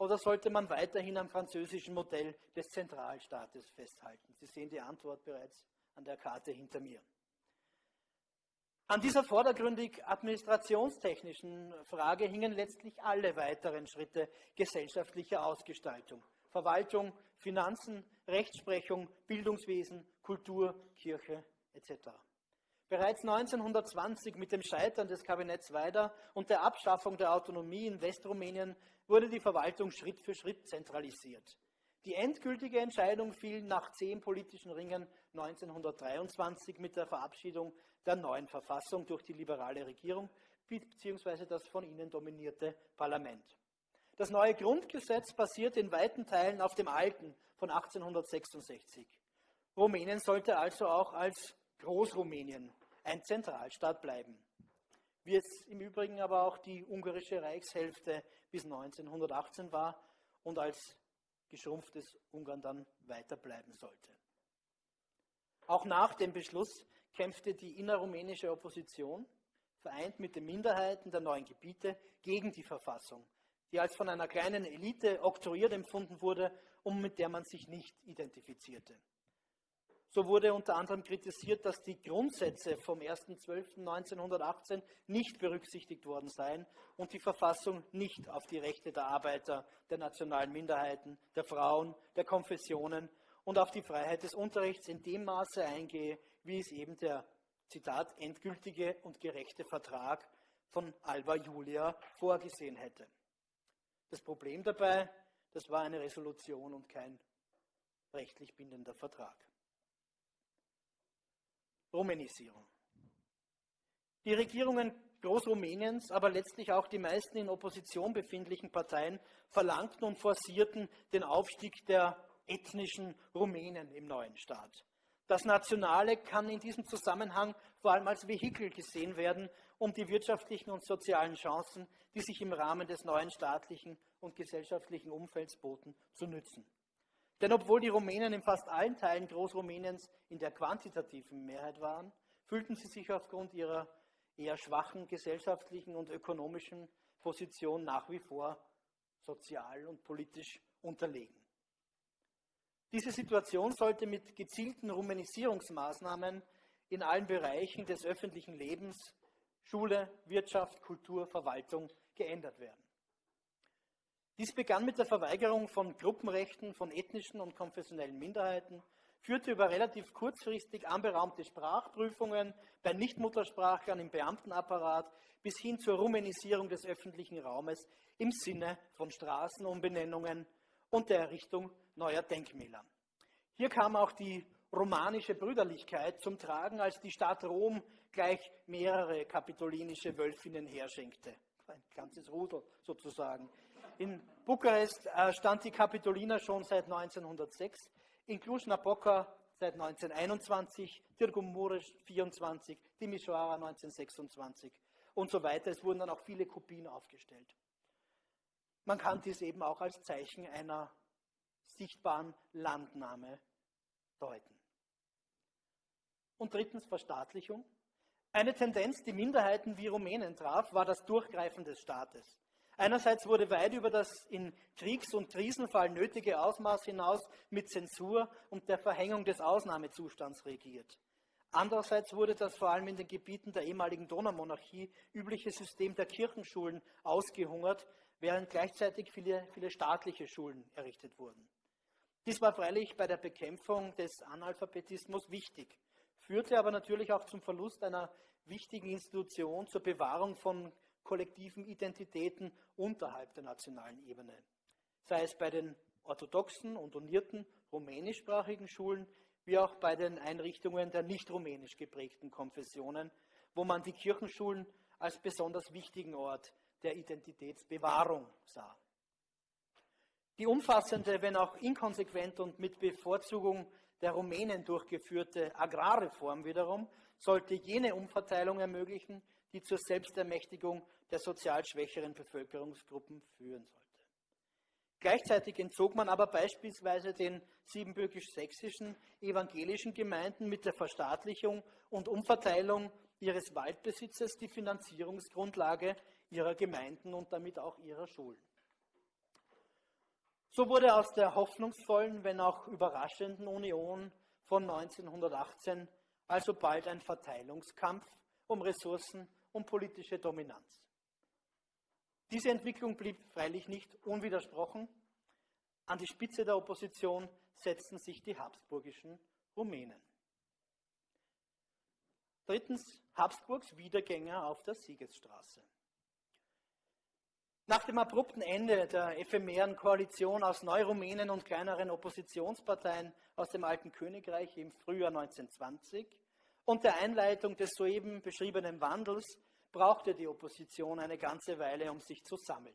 Oder sollte man weiterhin am französischen Modell des Zentralstaates festhalten? Sie sehen die Antwort bereits an der Karte hinter mir. An dieser vordergründig administrationstechnischen Frage hingen letztlich alle weiteren Schritte gesellschaftlicher Ausgestaltung. Verwaltung, Finanzen, Rechtsprechung, Bildungswesen, Kultur, Kirche etc. Bereits 1920 mit dem Scheitern des Kabinetts Weider und der Abschaffung der Autonomie in Westrumänien wurde die Verwaltung Schritt für Schritt zentralisiert. Die endgültige Entscheidung fiel nach zehn politischen Ringen 1923 mit der Verabschiedung der neuen Verfassung durch die liberale Regierung bzw. das von ihnen dominierte Parlament. Das neue Grundgesetz basiert in weiten Teilen auf dem alten von 1866. Rumänien sollte also auch als Großrumänien ein Zentralstaat bleiben. Wie es im Übrigen aber auch die ungarische Reichshälfte bis 1918 war und als geschrumpftes Ungarn dann weiter bleiben sollte. Auch nach dem Beschluss kämpfte die innerrumänische Opposition, vereint mit den Minderheiten der neuen Gebiete, gegen die Verfassung, die als von einer kleinen Elite oktroyiert empfunden wurde und mit der man sich nicht identifizierte. So wurde unter anderem kritisiert, dass die Grundsätze vom 1.12.1918 nicht berücksichtigt worden seien und die Verfassung nicht auf die Rechte der Arbeiter, der nationalen Minderheiten, der Frauen, der Konfessionen und auf die Freiheit des Unterrichts in dem Maße eingehe, wie es eben der Zitat, endgültige und gerechte Vertrag von Alba Julia vorgesehen hätte. Das Problem dabei, das war eine Resolution und kein rechtlich bindender Vertrag. Rumänisierung. Die Regierungen Großrumäniens, aber letztlich auch die meisten in Opposition befindlichen Parteien verlangten und forcierten den Aufstieg der ethnischen Rumänen im neuen Staat. Das Nationale kann in diesem Zusammenhang vor allem als Vehikel gesehen werden, um die wirtschaftlichen und sozialen Chancen, die sich im Rahmen des neuen staatlichen und gesellschaftlichen Umfelds boten, zu nützen. Denn obwohl die Rumänen in fast allen Teilen Großrumäniens in der quantitativen Mehrheit waren, fühlten sie sich aufgrund ihrer eher schwachen gesellschaftlichen und ökonomischen Position nach wie vor sozial und politisch unterlegen. Diese Situation sollte mit gezielten Rumänisierungsmaßnahmen in allen Bereichen des öffentlichen Lebens, Schule, Wirtschaft, Kultur, Verwaltung geändert werden. Dies begann mit der Verweigerung von Gruppenrechten von ethnischen und konfessionellen Minderheiten, führte über relativ kurzfristig anberaumte Sprachprüfungen bei Nichtmuttersprachlern im Beamtenapparat bis hin zur Rumänisierung des öffentlichen Raumes im Sinne von Straßenumbenennungen und der Errichtung neuer Denkmäler. Hier kam auch die romanische Brüderlichkeit zum Tragen, als die Stadt Rom gleich mehrere kapitolinische Wölfinnen herschenkte. Ein ganzes Rudel sozusagen. In Bukarest äh, stand die Kapitolina schon seit 1906, in Cluj-Napoca seit 1921, Târgu Mureș 24, Timișoara 1926 und so weiter. Es wurden dann auch viele Kopien aufgestellt. Man kann dies eben auch als Zeichen einer sichtbaren Landnahme deuten. Und drittens Verstaatlichung. Eine Tendenz, die Minderheiten wie Rumänen traf, war das Durchgreifen des Staates. Einerseits wurde weit über das in Kriegs- und Krisenfall nötige Ausmaß hinaus mit Zensur und der Verhängung des Ausnahmezustands regiert. Andererseits wurde das vor allem in den Gebieten der ehemaligen Donaumonarchie übliche System der Kirchenschulen ausgehungert, während gleichzeitig viele, viele staatliche Schulen errichtet wurden. Dies war freilich bei der Bekämpfung des Analphabetismus wichtig, führte aber natürlich auch zum Verlust einer wichtigen Institution zur Bewahrung von kollektiven Identitäten unterhalb der nationalen Ebene. Sei es bei den orthodoxen und unierten rumänischsprachigen Schulen, wie auch bei den Einrichtungen der nicht rumänisch geprägten Konfessionen, wo man die Kirchenschulen als besonders wichtigen Ort der Identitätsbewahrung sah. Die umfassende, wenn auch inkonsequent und mit Bevorzugung der Rumänen durchgeführte Agrarreform wiederum sollte jene Umverteilung ermöglichen, die zur Selbstermächtigung der sozial schwächeren Bevölkerungsgruppen führen sollte. Gleichzeitig entzog man aber beispielsweise den siebenbürgisch-sächsischen evangelischen Gemeinden mit der Verstaatlichung und Umverteilung ihres Waldbesitzes die Finanzierungsgrundlage ihrer Gemeinden und damit auch ihrer Schulen. So wurde aus der hoffnungsvollen, wenn auch überraschenden Union von 1918 also bald ein Verteilungskampf um Ressourcen und politische Dominanz. Diese Entwicklung blieb freilich nicht unwidersprochen. An die Spitze der Opposition setzten sich die habsburgischen Rumänen. Drittens Habsburgs Wiedergänger auf der Siegesstraße. Nach dem abrupten Ende der ephemeren Koalition aus Neurumänen und kleineren Oppositionsparteien aus dem alten Königreich im Frühjahr 1920 und der Einleitung des soeben beschriebenen Wandels brauchte die Opposition eine ganze Weile, um sich zu sammeln.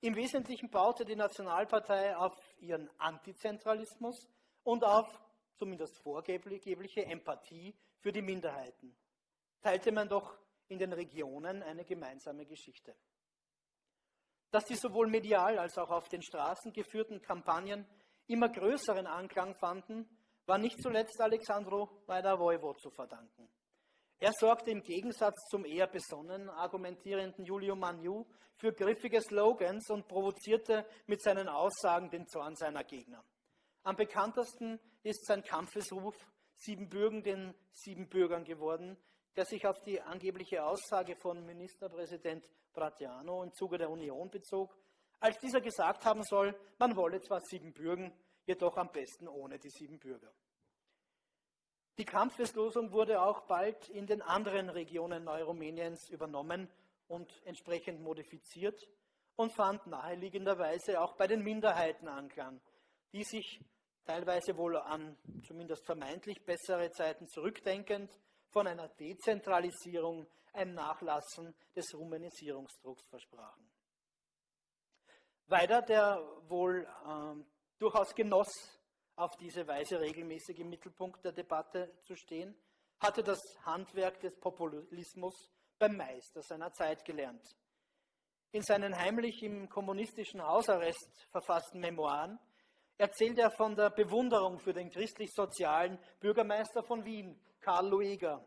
Im Wesentlichen baute die Nationalpartei auf ihren Antizentralismus und auf zumindest vorgebliche Empathie für die Minderheiten. Teilte man doch in den Regionen eine gemeinsame Geschichte dass die sowohl medial als auch auf den Straßen geführten Kampagnen immer größeren Anklang fanden, war nicht zuletzt Alexandro Vaida-Voivo zu verdanken. Er sorgte im Gegensatz zum eher besonnen argumentierenden Julio Magnu für griffige Slogans und provozierte mit seinen Aussagen den Zorn seiner Gegner. Am bekanntesten ist sein Kampfesruf Siebenbürgen den Siebenbürgern geworden, der sich auf die angebliche Aussage von Ministerpräsident Bratiano im Zuge der Union bezog, als dieser gesagt haben soll, man wolle zwar Siebenbürgen, jedoch am besten ohne die Siebenbürger. Die Kampfeslosung wurde auch bald in den anderen Regionen Neurumäniens übernommen und entsprechend modifiziert und fand naheliegenderweise auch bei den Minderheiten Anklang, die sich teilweise wohl an zumindest vermeintlich bessere Zeiten zurückdenkend von einer Dezentralisierung, einem Nachlassen des Rumänisierungsdrucks versprachen. Weiter, der wohl äh, durchaus genoss, auf diese Weise regelmäßig im Mittelpunkt der Debatte zu stehen, hatte das Handwerk des Populismus beim Meister seiner Zeit gelernt. In seinen heimlich im kommunistischen Hausarrest verfassten Memoiren erzählt er von der Bewunderung für den christlich-sozialen Bürgermeister von Wien, Karl Lueger.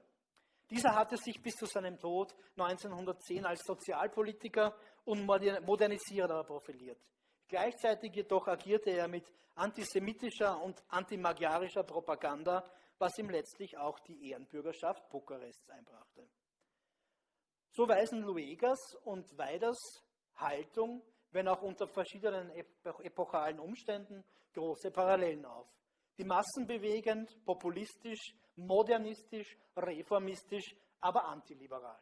Dieser hatte sich bis zu seinem Tod 1910 als Sozialpolitiker und Modernisierer profiliert. Gleichzeitig jedoch agierte er mit antisemitischer und antimagiarischer Propaganda, was ihm letztlich auch die Ehrenbürgerschaft Bukarests einbrachte. So weisen Luegas und Weiders Haltung wenn auch unter verschiedenen epochalen Umständen, große Parallelen auf. Die Massen bewegend, populistisch, modernistisch, reformistisch, aber antiliberal.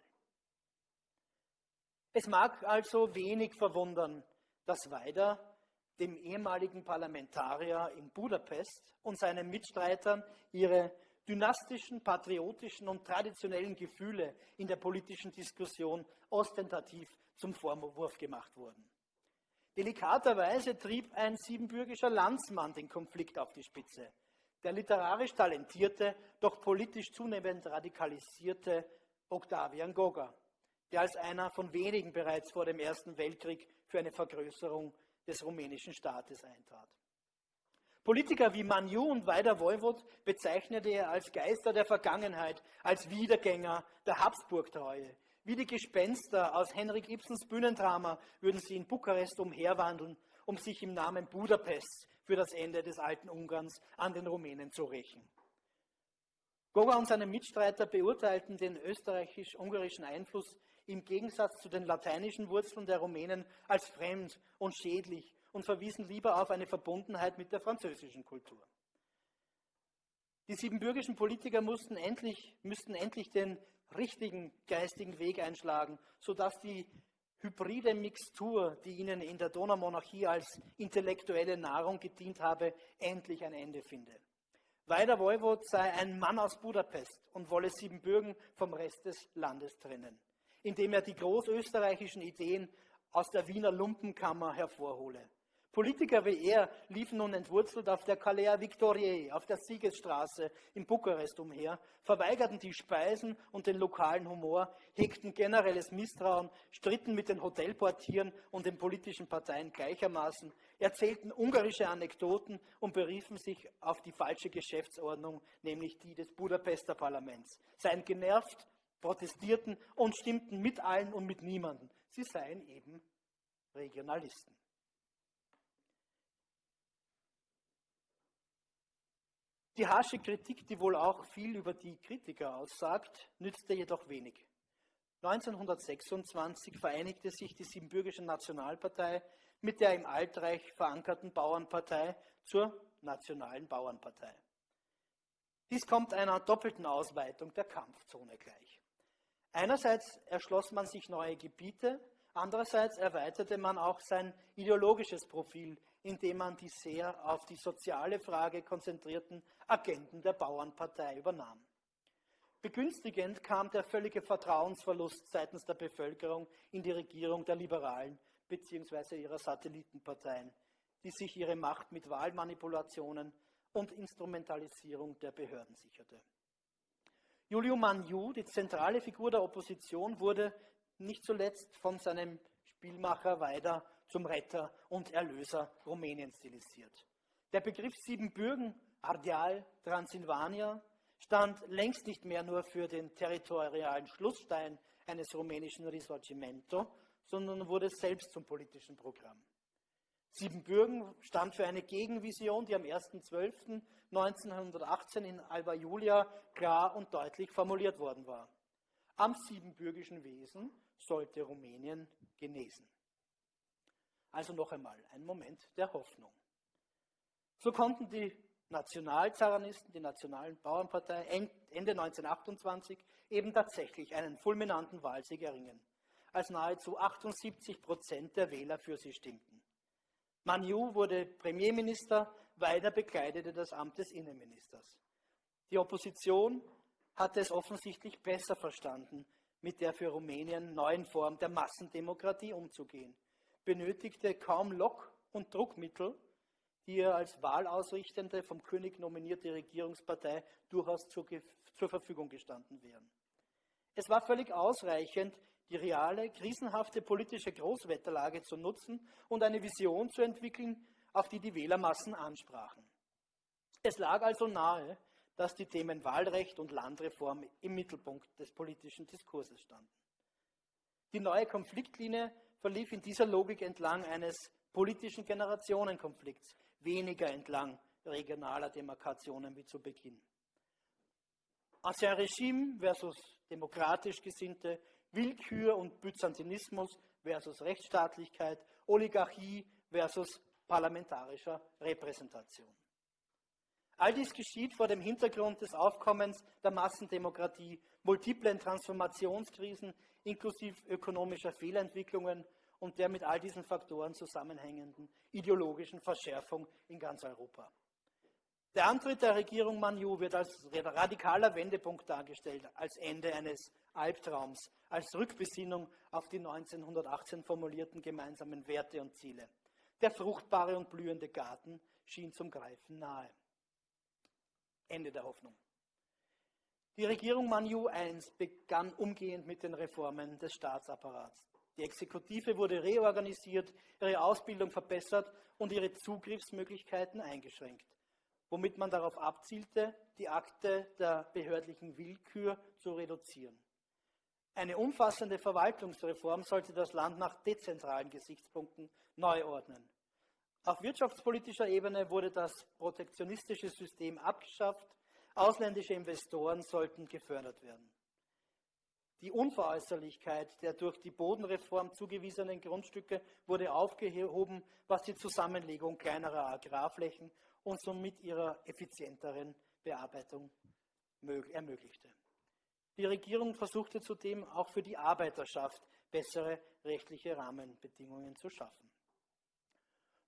Es mag also wenig verwundern, dass Weider dem ehemaligen Parlamentarier in Budapest und seinen Mitstreitern ihre dynastischen, patriotischen und traditionellen Gefühle in der politischen Diskussion ostentativ zum Vorwurf gemacht wurden. Delikaterweise trieb ein siebenbürgischer Landsmann den Konflikt auf die Spitze. Der literarisch talentierte, doch politisch zunehmend radikalisierte Octavian Goga, der als einer von wenigen bereits vor dem Ersten Weltkrieg für eine Vergrößerung des rumänischen Staates eintrat. Politiker wie Manju und Weider Woiwod bezeichnete er als Geister der Vergangenheit, als Wiedergänger der Habsburg-Treue, wie die Gespenster aus Henrik Ibsens Bühnendrama würden sie in Bukarest umherwandeln, um sich im Namen Budapests für das Ende des alten Ungarns an den Rumänen zu rächen. Goga und seine Mitstreiter beurteilten den österreichisch-ungarischen Einfluss im Gegensatz zu den lateinischen Wurzeln der Rumänen als fremd und schädlich und verwiesen lieber auf eine Verbundenheit mit der französischen Kultur. Die siebenbürgischen Politiker mussten endlich, müssten endlich den richtigen geistigen Weg einschlagen, sodass die hybride Mixtur, die ihnen in der Donaumonarchie als intellektuelle Nahrung gedient habe, endlich ein Ende finde. Weider Woiwod sei ein Mann aus Budapest und wolle Siebenbürgen vom Rest des Landes trennen, indem er die großösterreichischen Ideen aus der Wiener Lumpenkammer hervorhole. Politiker wie er liefen nun entwurzelt auf der Calea Victoriae, auf der Siegesstraße in Bukarest umher, verweigerten die Speisen und den lokalen Humor, hegten generelles Misstrauen, stritten mit den Hotelportieren und den politischen Parteien gleichermaßen, erzählten ungarische Anekdoten und beriefen sich auf die falsche Geschäftsordnung, nämlich die des Budapester Parlaments, seien genervt, protestierten und stimmten mit allen und mit niemanden. Sie seien eben Regionalisten. Die harsche Kritik, die wohl auch viel über die Kritiker aussagt, nützte jedoch wenig. 1926 vereinigte sich die Siebenbürgische Nationalpartei mit der im Altreich verankerten Bauernpartei zur Nationalen Bauernpartei. Dies kommt einer doppelten Ausweitung der Kampfzone gleich. Einerseits erschloss man sich neue Gebiete, andererseits erweiterte man auch sein ideologisches Profil indem man die sehr auf die soziale Frage konzentrierten Agenten der Bauernpartei übernahm. Begünstigend kam der völlige Vertrauensverlust seitens der Bevölkerung in die Regierung der Liberalen bzw. ihrer Satellitenparteien, die sich ihre Macht mit Wahlmanipulationen und Instrumentalisierung der Behörden sicherte. Julio Manju, die zentrale Figur der Opposition, wurde nicht zuletzt von seinem Spielmacher Weider zum Retter und Erlöser Rumäniens stilisiert. Der Begriff Siebenbürgen, Ardeal, Transsilvania, stand längst nicht mehr nur für den territorialen Schlussstein eines rumänischen Risorgimento, sondern wurde selbst zum politischen Programm. Siebenbürgen stand für eine Gegenvision, die am 1.12.1918 in Alba Julia klar und deutlich formuliert worden war. Am siebenbürgischen Wesen sollte Rumänien genesen. Also noch einmal ein Moment der Hoffnung. So konnten die Nationalzaranisten, die Nationalen Bauernpartei, Ende 1928 eben tatsächlich einen fulminanten Wahlsieg erringen, als nahezu 78 Prozent der Wähler für sie stimmten. Maniou wurde Premierminister, Weiner bekleidete das Amt des Innenministers. Die Opposition hatte es offensichtlich besser verstanden, mit der für Rumänien neuen Form der Massendemokratie umzugehen, benötigte kaum Lock- und Druckmittel, die ihr als wahlausrichtende, vom König nominierte Regierungspartei durchaus zur, zur Verfügung gestanden wären. Es war völlig ausreichend, die reale, krisenhafte politische Großwetterlage zu nutzen und eine Vision zu entwickeln, auf die die Wählermassen ansprachen. Es lag also nahe, dass die Themen Wahlrecht und Landreform im Mittelpunkt des politischen Diskurses standen. Die neue Konfliktlinie verlief in dieser Logik entlang eines politischen Generationenkonflikts, weniger entlang regionaler Demarkationen wie zu Beginn. Ancien Regime versus demokratisch Gesinnte, Willkür und Byzantinismus versus Rechtsstaatlichkeit, Oligarchie versus parlamentarischer Repräsentation. All dies geschieht vor dem Hintergrund des Aufkommens der Massendemokratie, multiplen Transformationskrisen inklusive ökonomischer Fehlentwicklungen und der mit all diesen Faktoren zusammenhängenden ideologischen Verschärfung in ganz Europa. Der Antritt der Regierung Maniou wird als radikaler Wendepunkt dargestellt, als Ende eines Albtraums, als Rückbesinnung auf die 1918 formulierten gemeinsamen Werte und Ziele. Der fruchtbare und blühende Garten schien zum Greifen nahe. Ende der Hoffnung. Die Regierung Maniou I begann umgehend mit den Reformen des Staatsapparats. Die Exekutive wurde reorganisiert, ihre Ausbildung verbessert und ihre Zugriffsmöglichkeiten eingeschränkt, womit man darauf abzielte, die Akte der behördlichen Willkür zu reduzieren. Eine umfassende Verwaltungsreform sollte das Land nach dezentralen Gesichtspunkten neu ordnen. Auf wirtschaftspolitischer Ebene wurde das protektionistische System abgeschafft, ausländische Investoren sollten gefördert werden. Die Unveräußerlichkeit der durch die Bodenreform zugewiesenen Grundstücke wurde aufgehoben, was die Zusammenlegung kleinerer Agrarflächen und somit ihrer effizienteren Bearbeitung ermöglichte. Die Regierung versuchte zudem auch für die Arbeiterschaft bessere rechtliche Rahmenbedingungen zu schaffen.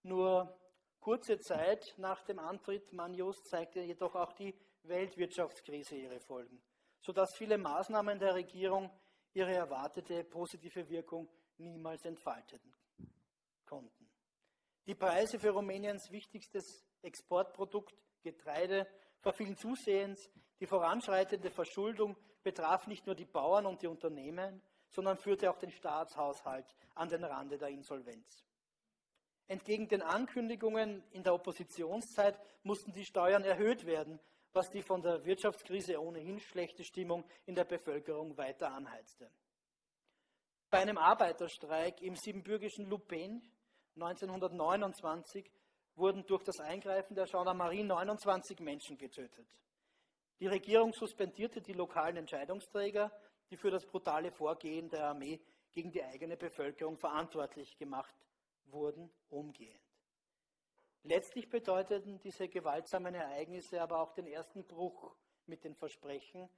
Nur kurze Zeit nach dem Antritt Manios zeigte jedoch auch die Weltwirtschaftskrise ihre Folgen sodass viele Maßnahmen der Regierung ihre erwartete positive Wirkung niemals entfalten konnten. Die Preise für Rumäniens wichtigstes Exportprodukt, Getreide, verfielen zusehends. Die voranschreitende Verschuldung betraf nicht nur die Bauern und die Unternehmen, sondern führte auch den Staatshaushalt an den Rande der Insolvenz. Entgegen den Ankündigungen in der Oppositionszeit mussten die Steuern erhöht werden, was die von der Wirtschaftskrise ohnehin schlechte Stimmung in der Bevölkerung weiter anheizte. Bei einem Arbeiterstreik im siebenbürgischen Lupen 1929 wurden durch das Eingreifen der Gendarmerie 29 Menschen getötet. Die Regierung suspendierte die lokalen Entscheidungsträger, die für das brutale Vorgehen der Armee gegen die eigene Bevölkerung verantwortlich gemacht wurden, umgehend. Letztlich bedeuteten diese gewaltsamen Ereignisse aber auch den ersten Bruch mit den Versprechen,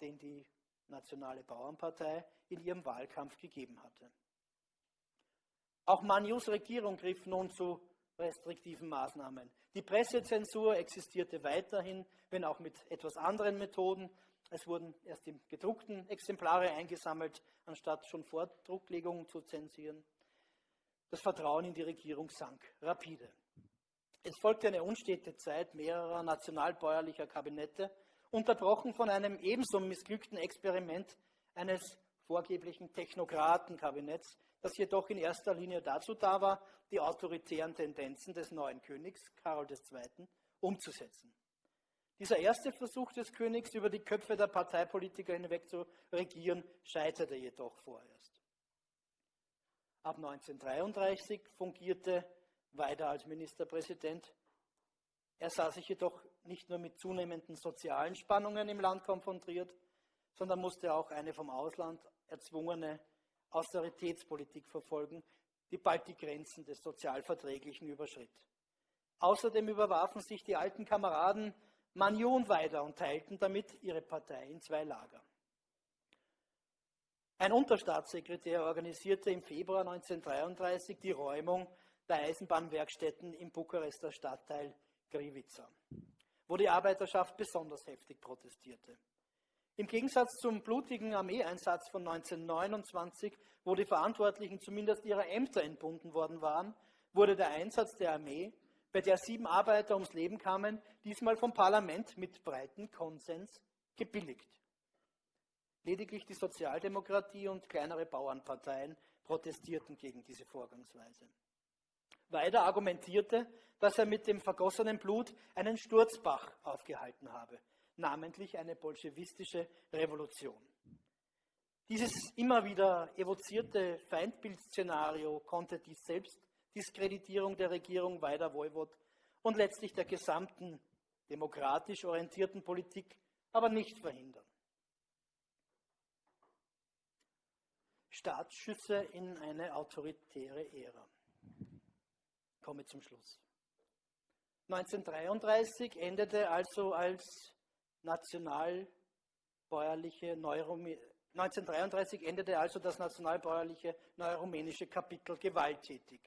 den die Nationale Bauernpartei in ihrem Wahlkampf gegeben hatte. Auch Manius Regierung griff nun zu restriktiven Maßnahmen. Die Pressezensur existierte weiterhin, wenn auch mit etwas anderen Methoden. Es wurden erst die gedruckten Exemplare eingesammelt, anstatt schon Vordrucklegungen zu zensieren. Das Vertrauen in die Regierung sank rapide. Es folgte eine unstete Zeit mehrerer nationalbäuerlicher Kabinette, unterbrochen von einem ebenso missglückten Experiment eines vorgeblichen Technokratenkabinetts, das jedoch in erster Linie dazu da war, die autoritären Tendenzen des neuen Königs Karol II. umzusetzen. Dieser erste Versuch des Königs, über die Köpfe der Parteipolitiker hinweg zu regieren, scheiterte jedoch vorerst. Ab 1933 fungierte weiter als Ministerpräsident. Er sah sich jedoch nicht nur mit zunehmenden sozialen Spannungen im Land konfrontiert, sondern musste auch eine vom Ausland erzwungene Austeritätspolitik verfolgen, die bald die Grenzen des Sozialverträglichen überschritt. Außerdem überwarfen sich die alten Kameraden Manion weiter und teilten damit ihre Partei in zwei Lager. Ein Unterstaatssekretär organisierte im Februar 1933 die Räumung der Eisenbahnwerkstätten im Bukarester Stadtteil Grivica, wo die Arbeiterschaft besonders heftig protestierte. Im Gegensatz zum blutigen Armeeeinsatz von 1929, wo die Verantwortlichen zumindest ihrer Ämter entbunden worden waren, wurde der Einsatz der Armee, bei der sieben Arbeiter ums Leben kamen, diesmal vom Parlament mit breiten Konsens gebilligt. Lediglich die Sozialdemokratie und kleinere Bauernparteien protestierten gegen diese Vorgangsweise. Weiter argumentierte, dass er mit dem vergossenen Blut einen Sturzbach aufgehalten habe, namentlich eine bolschewistische Revolution. Dieses immer wieder evozierte Feindbildszenario konnte die Selbstdiskreditierung der Regierung Weider Woiwod und letztlich der gesamten demokratisch orientierten Politik aber nicht verhindern. Staatsschüsse in eine autoritäre Ära. Komme zum Schluss. 1933 endete also als nationalbäuerliche Neurumänische 1933 endete also das nationalbäuerliche neurumänische Kapitel gewalttätig.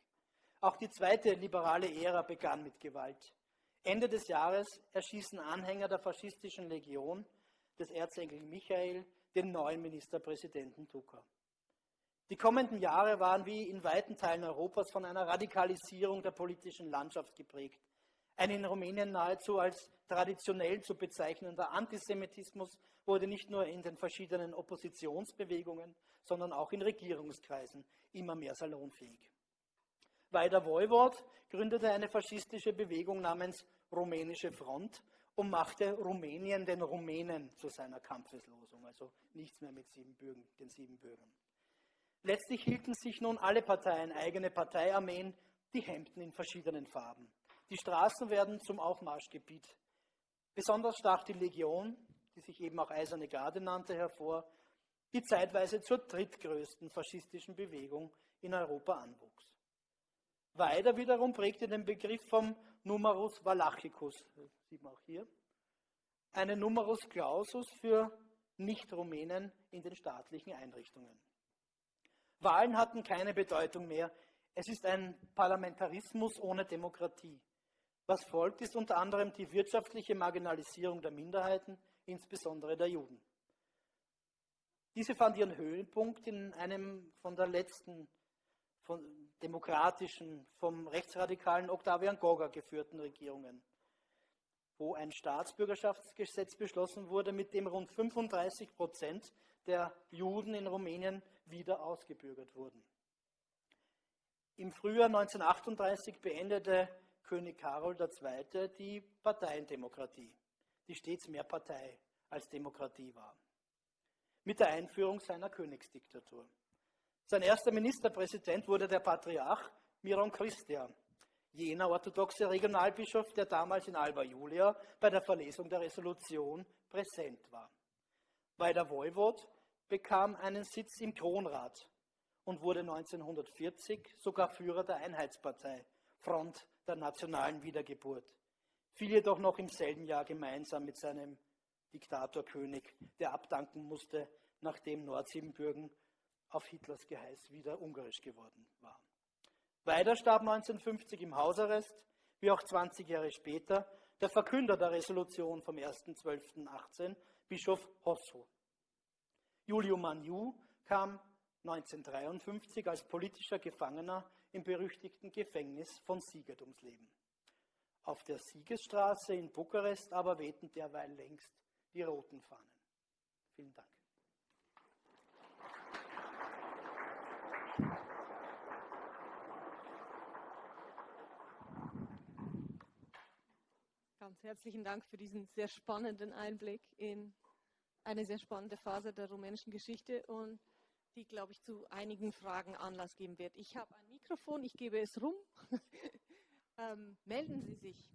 Auch die zweite liberale Ära begann mit Gewalt. Ende des Jahres erschießen Anhänger der faschistischen Legion des Erzengel Michael den neuen Ministerpräsidenten Duka. Die kommenden Jahre waren wie in weiten Teilen Europas von einer Radikalisierung der politischen Landschaft geprägt. Ein in Rumänien nahezu als traditionell zu bezeichnender Antisemitismus wurde nicht nur in den verschiedenen Oppositionsbewegungen, sondern auch in Regierungskreisen immer mehr salonfähig. Weider Woiwod gründete eine faschistische Bewegung namens Rumänische Front und machte Rumänien den Rumänen zu seiner Kampfeslosung, also nichts mehr mit Siebenbürgen, den Siebenbürgern. Letztlich hielten sich nun alle Parteien eigene Parteiarmeen, die Hemden in verschiedenen Farben. Die Straßen werden zum Aufmarschgebiet. Besonders stach die Legion, die sich eben auch Eiserne Garde nannte, hervor, die zeitweise zur drittgrößten faschistischen Bewegung in Europa anwuchs. Weiter wiederum prägte den Begriff vom Numerus Valachicus, sieht man auch hier, einen Numerus Clausus für Nicht-Rumänen in den staatlichen Einrichtungen. Wahlen hatten keine Bedeutung mehr. Es ist ein Parlamentarismus ohne Demokratie. Was folgt, ist unter anderem die wirtschaftliche Marginalisierung der Minderheiten, insbesondere der Juden. Diese fand ihren Höhepunkt in einem von der letzten von demokratischen, vom rechtsradikalen Octavian Goga geführten Regierungen, wo ein Staatsbürgerschaftsgesetz beschlossen wurde, mit dem rund 35 Prozent der Juden in Rumänien wieder ausgebürgert wurden. Im Frühjahr 1938 beendete König Karol II. die Parteiendemokratie, die stets mehr Partei als Demokratie war, mit der Einführung seiner Königsdiktatur. Sein erster Ministerpräsident wurde der Patriarch Miron Christia, jener orthodoxe Regionalbischof, der damals in Alba Julia bei der Verlesung der Resolution präsent war. Weil der Voivod bekam einen Sitz im Kronrat und wurde 1940 sogar Führer der Einheitspartei, Front der nationalen Wiedergeburt. Fiel jedoch noch im selben Jahr gemeinsam mit seinem Diktatorkönig, der abdanken musste, nachdem Nordsiebenbürgen auf Hitlers Geheiß wieder ungarisch geworden war. Weiter starb 1950 im Hausarrest, wie auch 20 Jahre später, der Verkünder der Resolution vom 1.12.18, Bischof Hosso. Julio Maniu kam 1953 als politischer Gefangener im berüchtigten Gefängnis von Siget ums Leben. Auf der Siegesstraße in Bukarest aber wehten derweil längst die roten Fahnen. Vielen Dank. Ganz herzlichen Dank für diesen sehr spannenden Einblick in eine sehr spannende Phase der rumänischen Geschichte und die, glaube ich, zu einigen Fragen Anlass geben wird. Ich habe ein Mikrofon, ich gebe es rum. *laughs* ähm, melden Sie sich.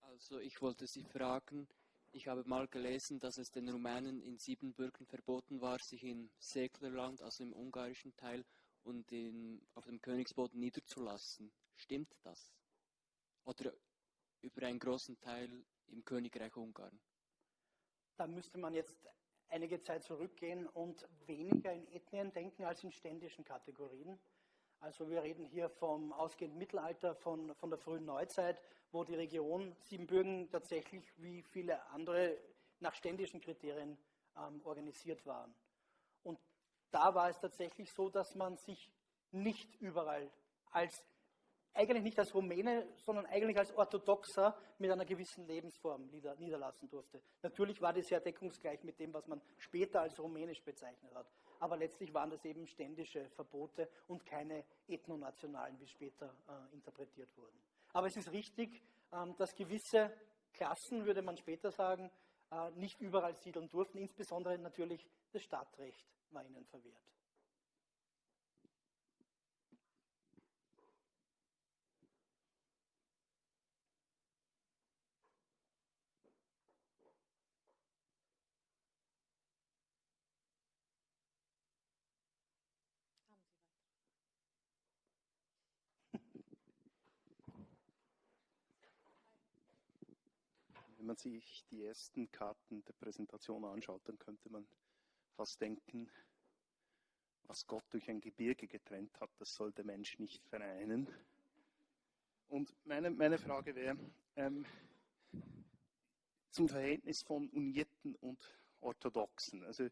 Also ich wollte Sie fragen, Ich habe mal gelesen, dass es den Rumänen in Siebenbürgen verboten war, sich im Seklerland, also im ungarischen Teil, und in, auf dem Königsboden niederzulassen. Stimmt das? Oder über einen großen Teil im Königreich Ungarn? Da müsste man jetzt einige Zeit zurückgehen und weniger in Ethnien denken als in ständischen Kategorien. Also wir reden hier vom ausgehenden Mittelalter, von, von der frühen Neuzeit, wo die Region Siebenbürgen tatsächlich wie viele andere nach ständischen Kriterien ähm, organisiert waren. Da war es tatsächlich so, dass man sich nicht überall als eigentlich nicht als Rumäne, sondern eigentlich als Orthodoxer mit einer gewissen Lebensform niederlassen durfte. Natürlich war das sehr deckungsgleich mit dem, was man später als rumänisch bezeichnet hat. Aber letztlich waren das eben ständische Verbote und keine ethnonationalen, wie später äh, interpretiert wurden. Aber es ist richtig, ähm, dass gewisse Klassen, würde man später sagen, nicht überall siedeln durften. Insbesondere natürlich das Stadtrecht war ihnen verwehrt. Man sich die ersten Karten der Präsentation anschaut, dann könnte man fast denken, was Gott durch ein Gebirge getrennt hat, das soll der Mensch nicht vereinen. Und meine, meine Frage wäre ähm, zum Verhältnis von Unierten und Orthodoxen. Also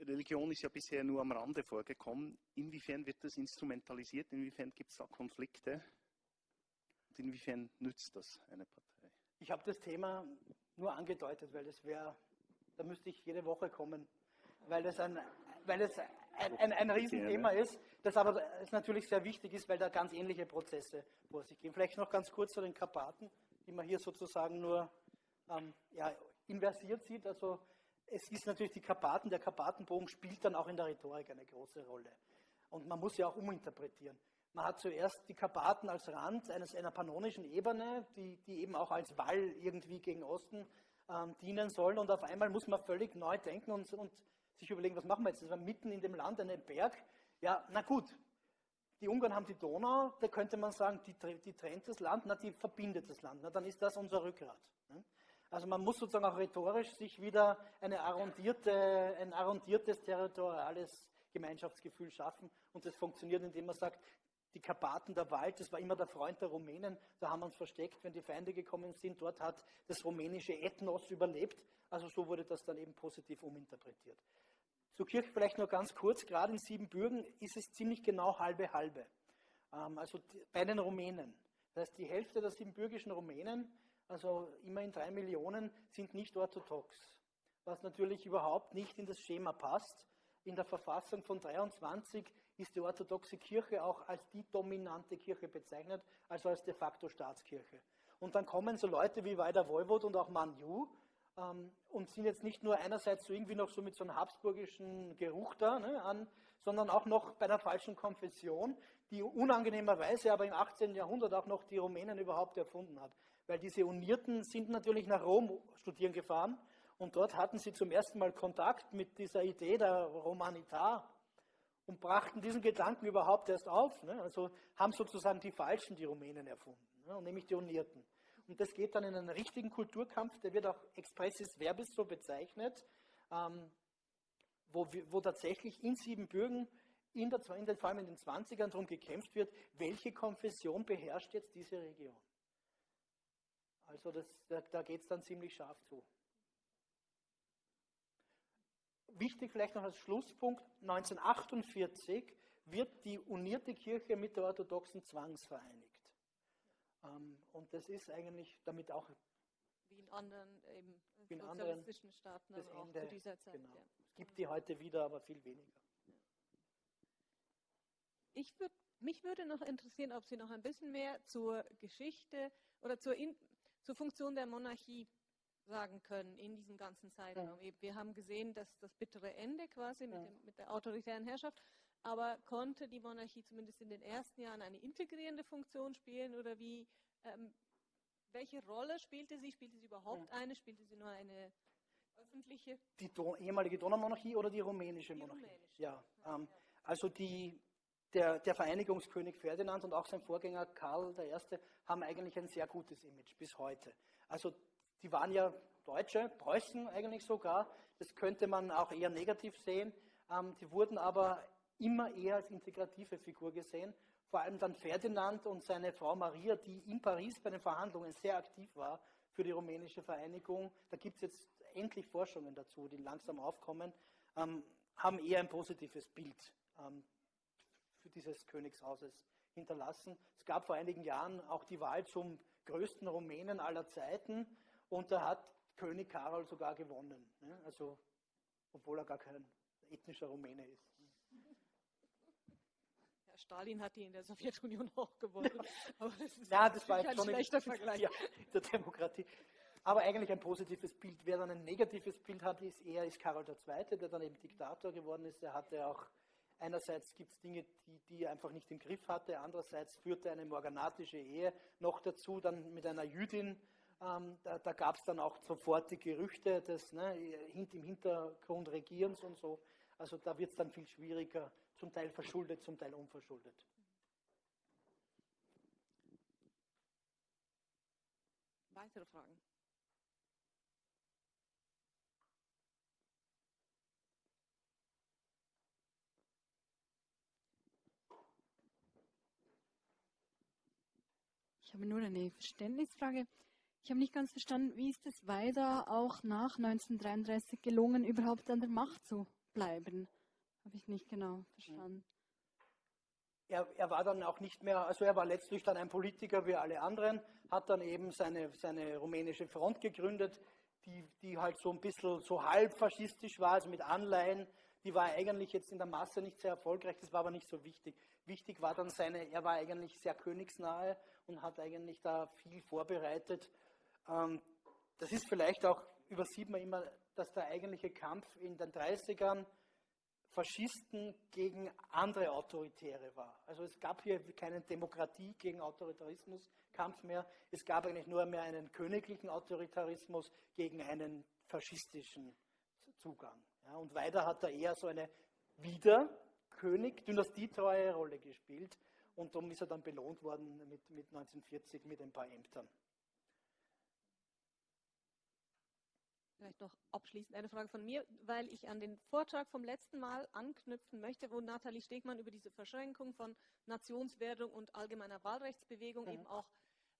Religion ist ja bisher nur am Rande vorgekommen. Inwiefern wird das instrumentalisiert? Inwiefern gibt es da Konflikte? Und inwiefern nützt das eine Partei? Ich habe das Thema nur angedeutet, weil das wäre, da müsste ich jede Woche kommen, weil das ein, weil es ein, ein, ein Riesenthema ist, das aber natürlich sehr wichtig ist, weil da ganz ähnliche Prozesse vor sich gehen. Vielleicht noch ganz kurz zu den Karpaten, die man hier sozusagen nur ähm, ja, inversiert sieht. Also es ist natürlich die Karpaten, der Karpatenbogen spielt dann auch in der Rhetorik eine große Rolle. Und man muss ja auch uminterpretieren. Man hat zuerst die Karpaten als Rand eines, einer pannonischen Ebene, die, die eben auch als Wall irgendwie gegen Osten ähm, dienen sollen. Und auf einmal muss man völlig neu denken und, und sich überlegen, was machen wir jetzt? Das war mitten in dem Land, ein Berg. Ja, na gut, die Ungarn haben die Donau, da könnte man sagen, die, die trennt das Land, na, die verbindet das Land. Na, dann ist das unser Rückgrat. Ne? Also man muss sozusagen auch rhetorisch sich wieder eine arrondierte, ein arrondiertes territoriales Gemeinschaftsgefühl schaffen. Und das funktioniert, indem man sagt, die Karpaten, der Wald, das war immer der Freund der Rumänen. Da haben wir uns versteckt, wenn die Feinde gekommen sind. Dort hat das rumänische Ethnos überlebt. Also so wurde das dann eben positiv uminterpretiert. Zur Kirche vielleicht nur ganz kurz. Gerade in Siebenbürgen ist es ziemlich genau halbe halbe. Ähm, also bei den Rumänen. Das heißt, die Hälfte der siebenbürgischen Rumänen, also immerhin drei Millionen, sind nicht orthodox. Was natürlich überhaupt nicht in das Schema passt. In der Verfassung von 23 ist die orthodoxe Kirche auch als die dominante Kirche bezeichnet, also als de facto Staatskirche. Und dann kommen so Leute wie Weider Woiwod und auch Manju ähm, und sind jetzt nicht nur einerseits so irgendwie noch so mit so einem habsburgischen Geruch da ne, an, sondern auch noch bei einer falschen Konfession, die unangenehmerweise aber im 18. Jahrhundert auch noch die Rumänen überhaupt erfunden hat. Weil diese Unierten sind natürlich nach Rom studieren gefahren und dort hatten sie zum ersten Mal Kontakt mit dieser Idee der Romanitar, und brachten diesen Gedanken überhaupt erst auf. Ne? Also haben sozusagen die Falschen die Rumänen erfunden, ne? nämlich die Unierten. Und das geht dann in einen richtigen Kulturkampf, der wird auch expressis verbis so bezeichnet, ähm, wo, wo, tatsächlich in Siebenbürgen, in der, in den, vor allem in den 20ern, darum gekämpft wird, welche Konfession beherrscht jetzt diese Region. Also das, da, da geht es dann ziemlich scharf zu. Wichtig vielleicht noch als Schlusspunkt, 1948 wird die unierte Kirche mit der orthodoxen zwangsvereinigt. Ähm, und das ist eigentlich damit auch wie in anderen eben wie in sozialistischen Staaten das auch Ende, zu dieser Zeit. Genau. Ja. Es gibt die heute wieder, aber viel weniger. Ich würd, mich würde noch interessieren, ob Sie noch ein bisschen mehr zur Geschichte oder zur, in, zur Funktion der Monarchie sagen können in diesem ganzen Zeitraum. Ja. Wir haben gesehen, dass das bittere Ende quasi mit, dem, mit, der autoritären Herrschaft, aber konnte die Monarchie zumindest in den ersten Jahren eine integrierende Funktion spielen oder wie, ähm, welche Rolle spielte sie? Spielte sie überhaupt eine? Spielte sie nur eine öffentliche? Die Don ehemalige Donaumonarchie oder die rumänische Die Monarchie? rumänische. Ja, ähm, also die, der, der Vereinigungskönig Ferdinand und auch sein Vorgänger Karl I. haben eigentlich ein sehr gutes Image bis heute. Also die waren ja Deutsche, Preußen eigentlich sogar. Das könnte man auch eher negativ sehen. Ähm, die wurden aber immer eher als integrative Figur gesehen. Vor allem dann Ferdinand und seine Frau Maria, die in Paris bei den Verhandlungen sehr aktiv war für die rumänische Vereinigung. Da gibt es jetzt endlich Forschungen dazu, die langsam aufkommen, ähm, haben eher ein positives Bild ähm, für dieses Königshauses hinterlassen. Es gab vor einigen Jahren auch die Wahl zum größten Rumänen aller Zeiten und da hat König Karol sogar gewonnen. Ne? Also, obwohl er gar kein ethnischer Rumäne ist. Ja, Stalin hat die in der Sowjetunion auch gewonnen. *laughs* Aber das ist Ja, das war jetzt schon ein schlechter Vergleich. Ja, der Demokratie. Aber eigentlich ein positives Bild. Wer dann ein negatives Bild hat, ist eher ist Karol II., der dann eben Diktator geworden ist. Er hatte auch, einerseits gibt es Dinge, die, die er einfach nicht im Griff hatte, andererseits führte eine morganatische Ehe noch dazu, dann mit einer Jüdin. Ähm, da da gab es dann auch sofort die Gerüchte des ne, im Hintergrund Regierens und so. Also da wird es dann viel schwieriger, zum Teil verschuldet, zum Teil unverschuldet. Weitere Fragen? Ich habe nur eine Verständnisfrage. Ich habe nicht ganz verstanden, wie ist es weiter auch nach 1933 gelungen, überhaupt an der Macht zu bleiben? Habe ich nicht genau verstanden. er, er war dann auch nicht mehr, also er war letztlich dann ein Politiker wie alle anderen, hat dann eben seine, seine rumänische Front gegründet, die, die halt so ein bisschen so halb faschistisch war, also mit Anleihen. Die war eigentlich jetzt in der Masse nicht sehr erfolgreich, das war aber nicht so wichtig. Wichtig war dann seine, er war eigentlich sehr königsnahe und hat eigentlich da viel vorbereitet. Ähm, das ist vielleicht auch, übersieht man immer, dass der eigentliche Kampf in den 30ern Faschisten gegen andere Autoritäre war. Also es gab hier keinen Demokratie gegen Autoritarismus-Kampf mehr. Es gab eigentlich nur mehr einen königlichen Autoritarismus gegen einen faschistischen Zugang. Ja, und weiter hat er eher so eine wieder König, dynastietreue Rolle gespielt. Und darum ist er dann belohnt worden mit, mit 1940 mit ein paar Ämtern. Vielleicht noch abschließend eine Frage von mir, weil ich an den Vortrag vom letzten Mal anknüpfen möchte, wo Nathalie Stegmann über diese Verschränkung von Nationswerdung und allgemeiner Wahlrechtsbewegung Mhm. eben auch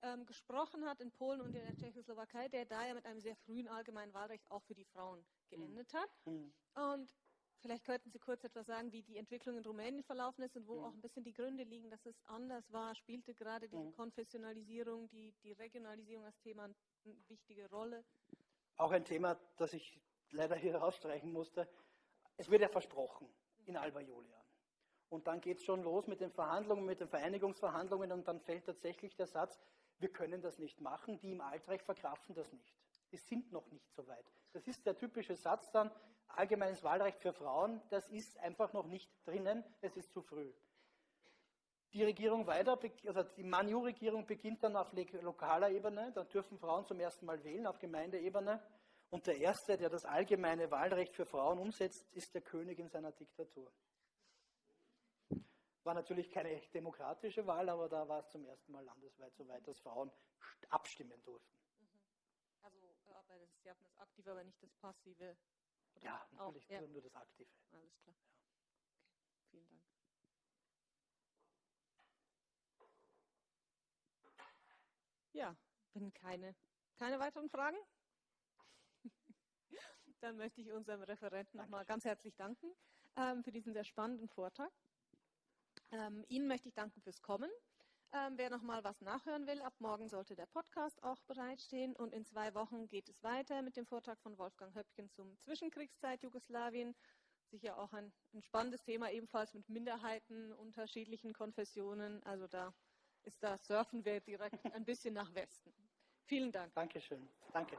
ähm, gesprochen hat in Polen und in der Tschechoslowakei, der da ja mit einem sehr frühen allgemeinen Wahlrecht auch für die Frauen geendet hat. Hm. Und vielleicht könnten Sie kurz etwas sagen, wie die Entwicklung in Rumänien verlaufen ist und wo Mhm. auch ein bisschen die Gründe liegen, dass es anders war. Spielte gerade Mhm. Konfessionalisierung, die, die Regionalisierung als Thema eine wichtige Rolle? Auch ein Thema, das ich leider hier *laughs* rausstreichen musste. Es wird ja versprochen in Alba Julian. Und dann geht es schon los mit den Verhandlungen, mit den Vereinigungsverhandlungen und dann fällt tatsächlich der Satz, wir können das nicht machen, die im Altreich verkraften das nicht. Die sind noch nicht so weit. Das ist der typische Satz dann, allgemeines Wahlrecht für Frauen, das ist einfach noch nicht drinnen, es ist zu früh. Die Regierung weiter, also die Manu-Regierung beginnt dann auf le- lokaler Ebene, da dürfen Frauen zum ersten Mal wählen auf Gemeindeebene. Und der Erste, der das allgemeine Wahlrecht für Frauen umsetzt, ist der König in seiner Diktatur. War natürlich keine demokratische Wahl, aber da war es zum ersten Mal landesweit so weit, dass Frauen st- abstimmen durften. Also, äh, aber das, Sie hatten das Aktive, aber nicht das Passive. Oder Ja, auch? natürlich Ja, nur, nur das Aktive. alles klar. Okay, vielen Dank. Ja, wenn keine, keine weiteren Fragen, *laughs* dann möchte ich unserem Referenten nochmal ganz herzlich danken ähm, für diesen sehr spannenden Vortrag. Ähm, Ihnen möchte ich danken fürs Kommen. Ähm, wer noch mal was nachhören will, ab morgen sollte der Podcast auch bereitstehen und in zwei Wochen geht es weiter mit dem Vortrag von Wolfgang Höppken zum Zwischenkriegszeit Jugoslawien. Sicher auch ein, ein spannendes Thema, ebenfalls mit Minderheiten, unterschiedlichen Konfessionen. Also da da surfen wir direkt ein bisschen nach Westen. Vielen Dank. Dankeschön. Danke.